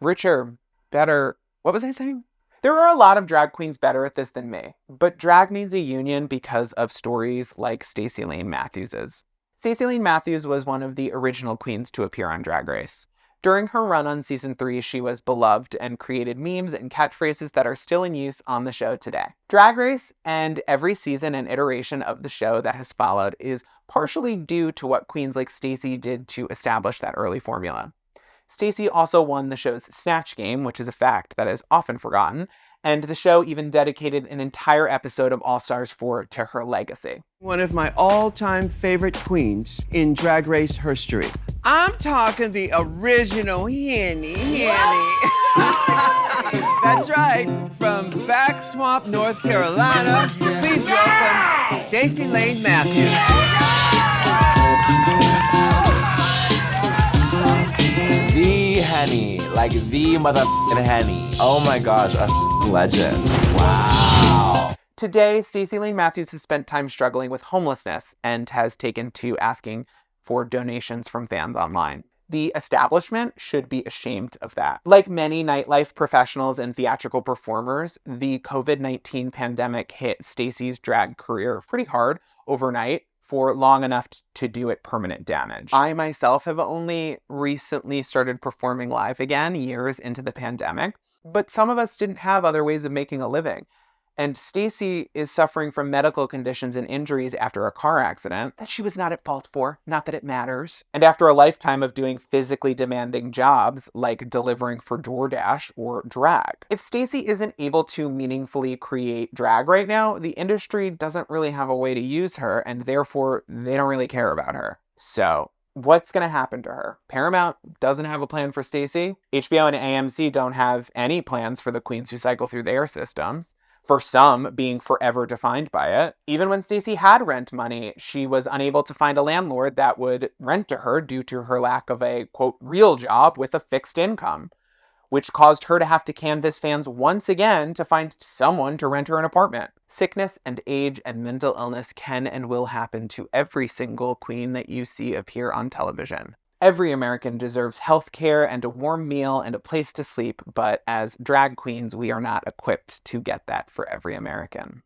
richer, better. What was I saying? There are a lot of drag queens better at this than me, but drag needs a union because of stories like Stacy Layne Matthews's. Stacy Layne Matthews was one of the original queens to appear on Drag Race. During her run on season 3, she was beloved and created memes and catchphrases that are still in use on the show today. Drag Race and every season and iteration of the show that has followed is partially due to what queens like Stacy did to establish that early formula. Stacy also won the show's Snatch Game, which is a fact that is often forgotten, and the show even dedicated an entire episode of All Stars 4 to her legacy. One of my all-time favorite queens in Drag Race history. I'm talking the original Henny Henny. That's right, from Back Swamp, North Carolina, please welcome Stacy Layne Matthews. The Henny, like the motherfucking Henny. Oh my gosh, a legend. Wow. Today, Stacy Layne Matthews has spent time struggling with homelessness and has taken to asking for donations from fans online. The establishment should be ashamed of that. Like many nightlife professionals and theatrical performers, the COVID-19 pandemic hit Stacy's drag career pretty hard overnight for long enough to do it permanent damage. I myself have only recently started performing live again years into the pandemic, but some of us didn't have other ways of making a living. And Stacy is suffering from medical conditions and injuries after a car accident that she was not at fault for, not that it matters. And after a lifetime of doing physically demanding jobs like delivering for DoorDash or drag. If Stacy isn't able to meaningfully create drag right now, the industry doesn't really have a way to use her and therefore they don't really care about her. So, what's going to happen to her? Paramount doesn't have a plan for Stacy. HBO and AMC don't have any plans for the queens who cycle through their systems for some being forever defined by it. Even when Stacy had rent money, she was unable to find a landlord that would rent to her due to her lack of a quote real job with a fixed income, which caused her to have to canvass fans once again to find someone to rent her an apartment. Sickness and age and mental illness can and will happen to every single queen that you see appear on television. Every American deserves health care and a warm meal and a place to sleep, but as drag queens, we are not equipped to get that for every American.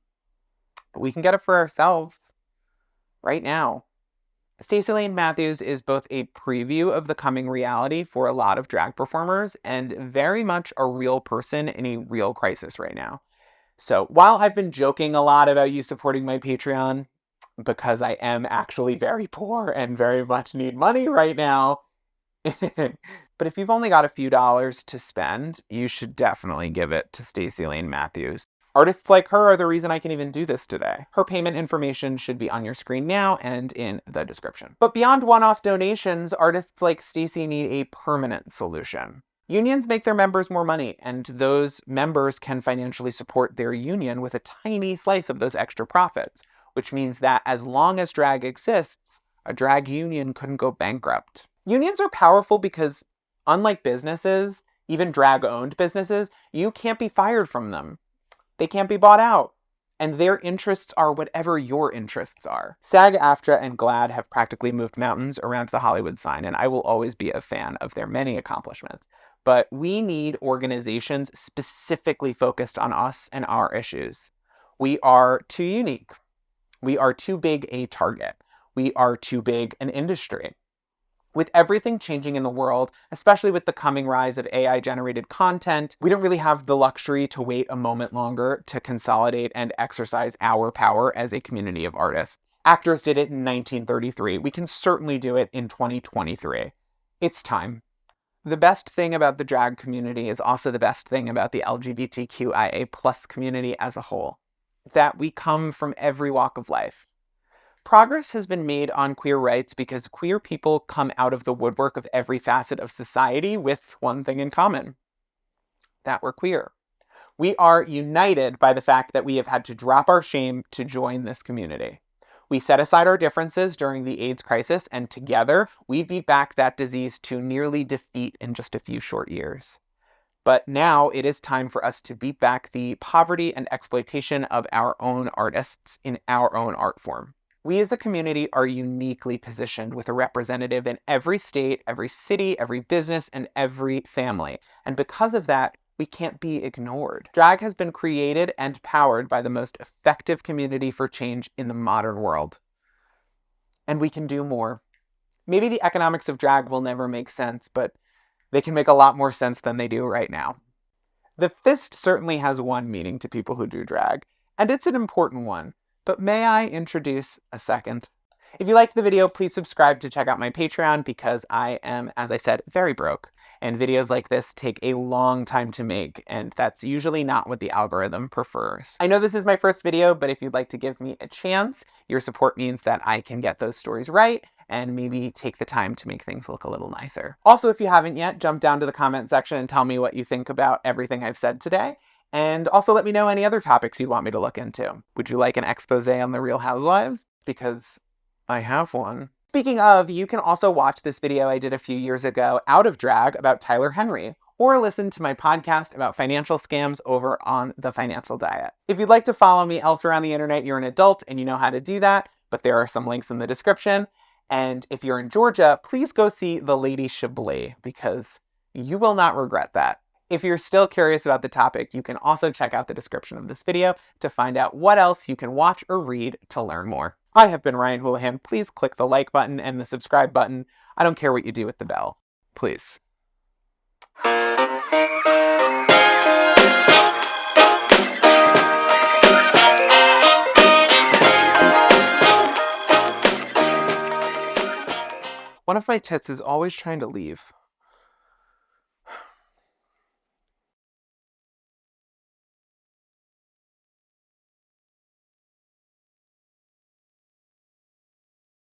But we can get it for ourselves right now. Stacy Layne Matthews is both a preview of the coming reality for a lot of drag performers and very much a real person in a real crisis right now. So while I've been joking a lot about you supporting my Patreon, because I am actually very poor and very much need money right now. but if you've only got a few dollars to spend, you should definitely give it to Stacy Layne Matthews. Artists like her are the reason I can even do this today. Her payment information should be on your screen now and in the description. But beyond one-off donations, artists like Stacy need a permanent solution. Unions make their members more money, and those members can financially support their union with a tiny slice of those extra profits, which means that as long as drag exists, a drag union couldn't go bankrupt. Unions are powerful because, unlike businesses, even drag owned businesses, you can't be fired from them. They can't be bought out. And their interests are whatever your interests are. SAG AFTRA and GLAAD have practically moved mountains around the Hollywood sign, and I will always be a fan of their many accomplishments. But we need organizations specifically focused on us and our issues. We are too unique. We are too big a target. We are too big an industry. With everything changing in the world, especially with the coming rise of AI generated content, we don't really have the luxury to wait a moment longer to consolidate and exercise our power as a community of artists. Actors did it in 1933. We can certainly do it in 2023. It's time. The best thing about the drag community is also the best thing about the LGBTQIA plus community as a whole that we come from every walk of life. Progress has been made on queer rights because queer people come out of the woodwork of every facet of society with one thing in common that we're queer. We are united by the fact that we have had to drop our shame to join this community. We set aside our differences during the AIDS crisis, and together we beat back that disease to nearly defeat in just a few short years. But now it is time for us to beat back the poverty and exploitation of our own artists in our own art form. We as a community are uniquely positioned with a representative in every state, every city, every business, and every family. And because of that, we can't be ignored. Drag has been created and powered by the most effective community for change in the modern world. And we can do more. Maybe the economics of drag will never make sense, but they can make a lot more sense than they do right now. The fist certainly has one meaning to people who do drag, and it's an important one, but may I introduce a second? If you liked the video, please subscribe to check out my Patreon because I am, as I said, very broke. And videos like this take a long time to make, and that's usually not what the algorithm prefers. I know this is my first video, but if you'd like to give me a chance, your support means that I can get those stories right and maybe take the time to make things look a little nicer. Also, if you haven't yet, jump down to the comment section and tell me what you think about everything I've said today. And also let me know any other topics you'd want me to look into. Would you like an expose on the Real Housewives? Because I have one. Speaking of, you can also watch this video I did a few years ago out of drag about Tyler Henry, or listen to my podcast about financial scams over on The Financial Diet. If you'd like to follow me elsewhere on the internet, you're an adult and you know how to do that, but there are some links in the description. And if you're in Georgia, please go see The Lady Chablis because you will not regret that. If you're still curious about the topic, you can also check out the description of this video to find out what else you can watch or read to learn more. I have been Ryan Houlihan. Please click the like button and the subscribe button. I don't care what you do with the bell. Please. One of my tits is always trying to leave.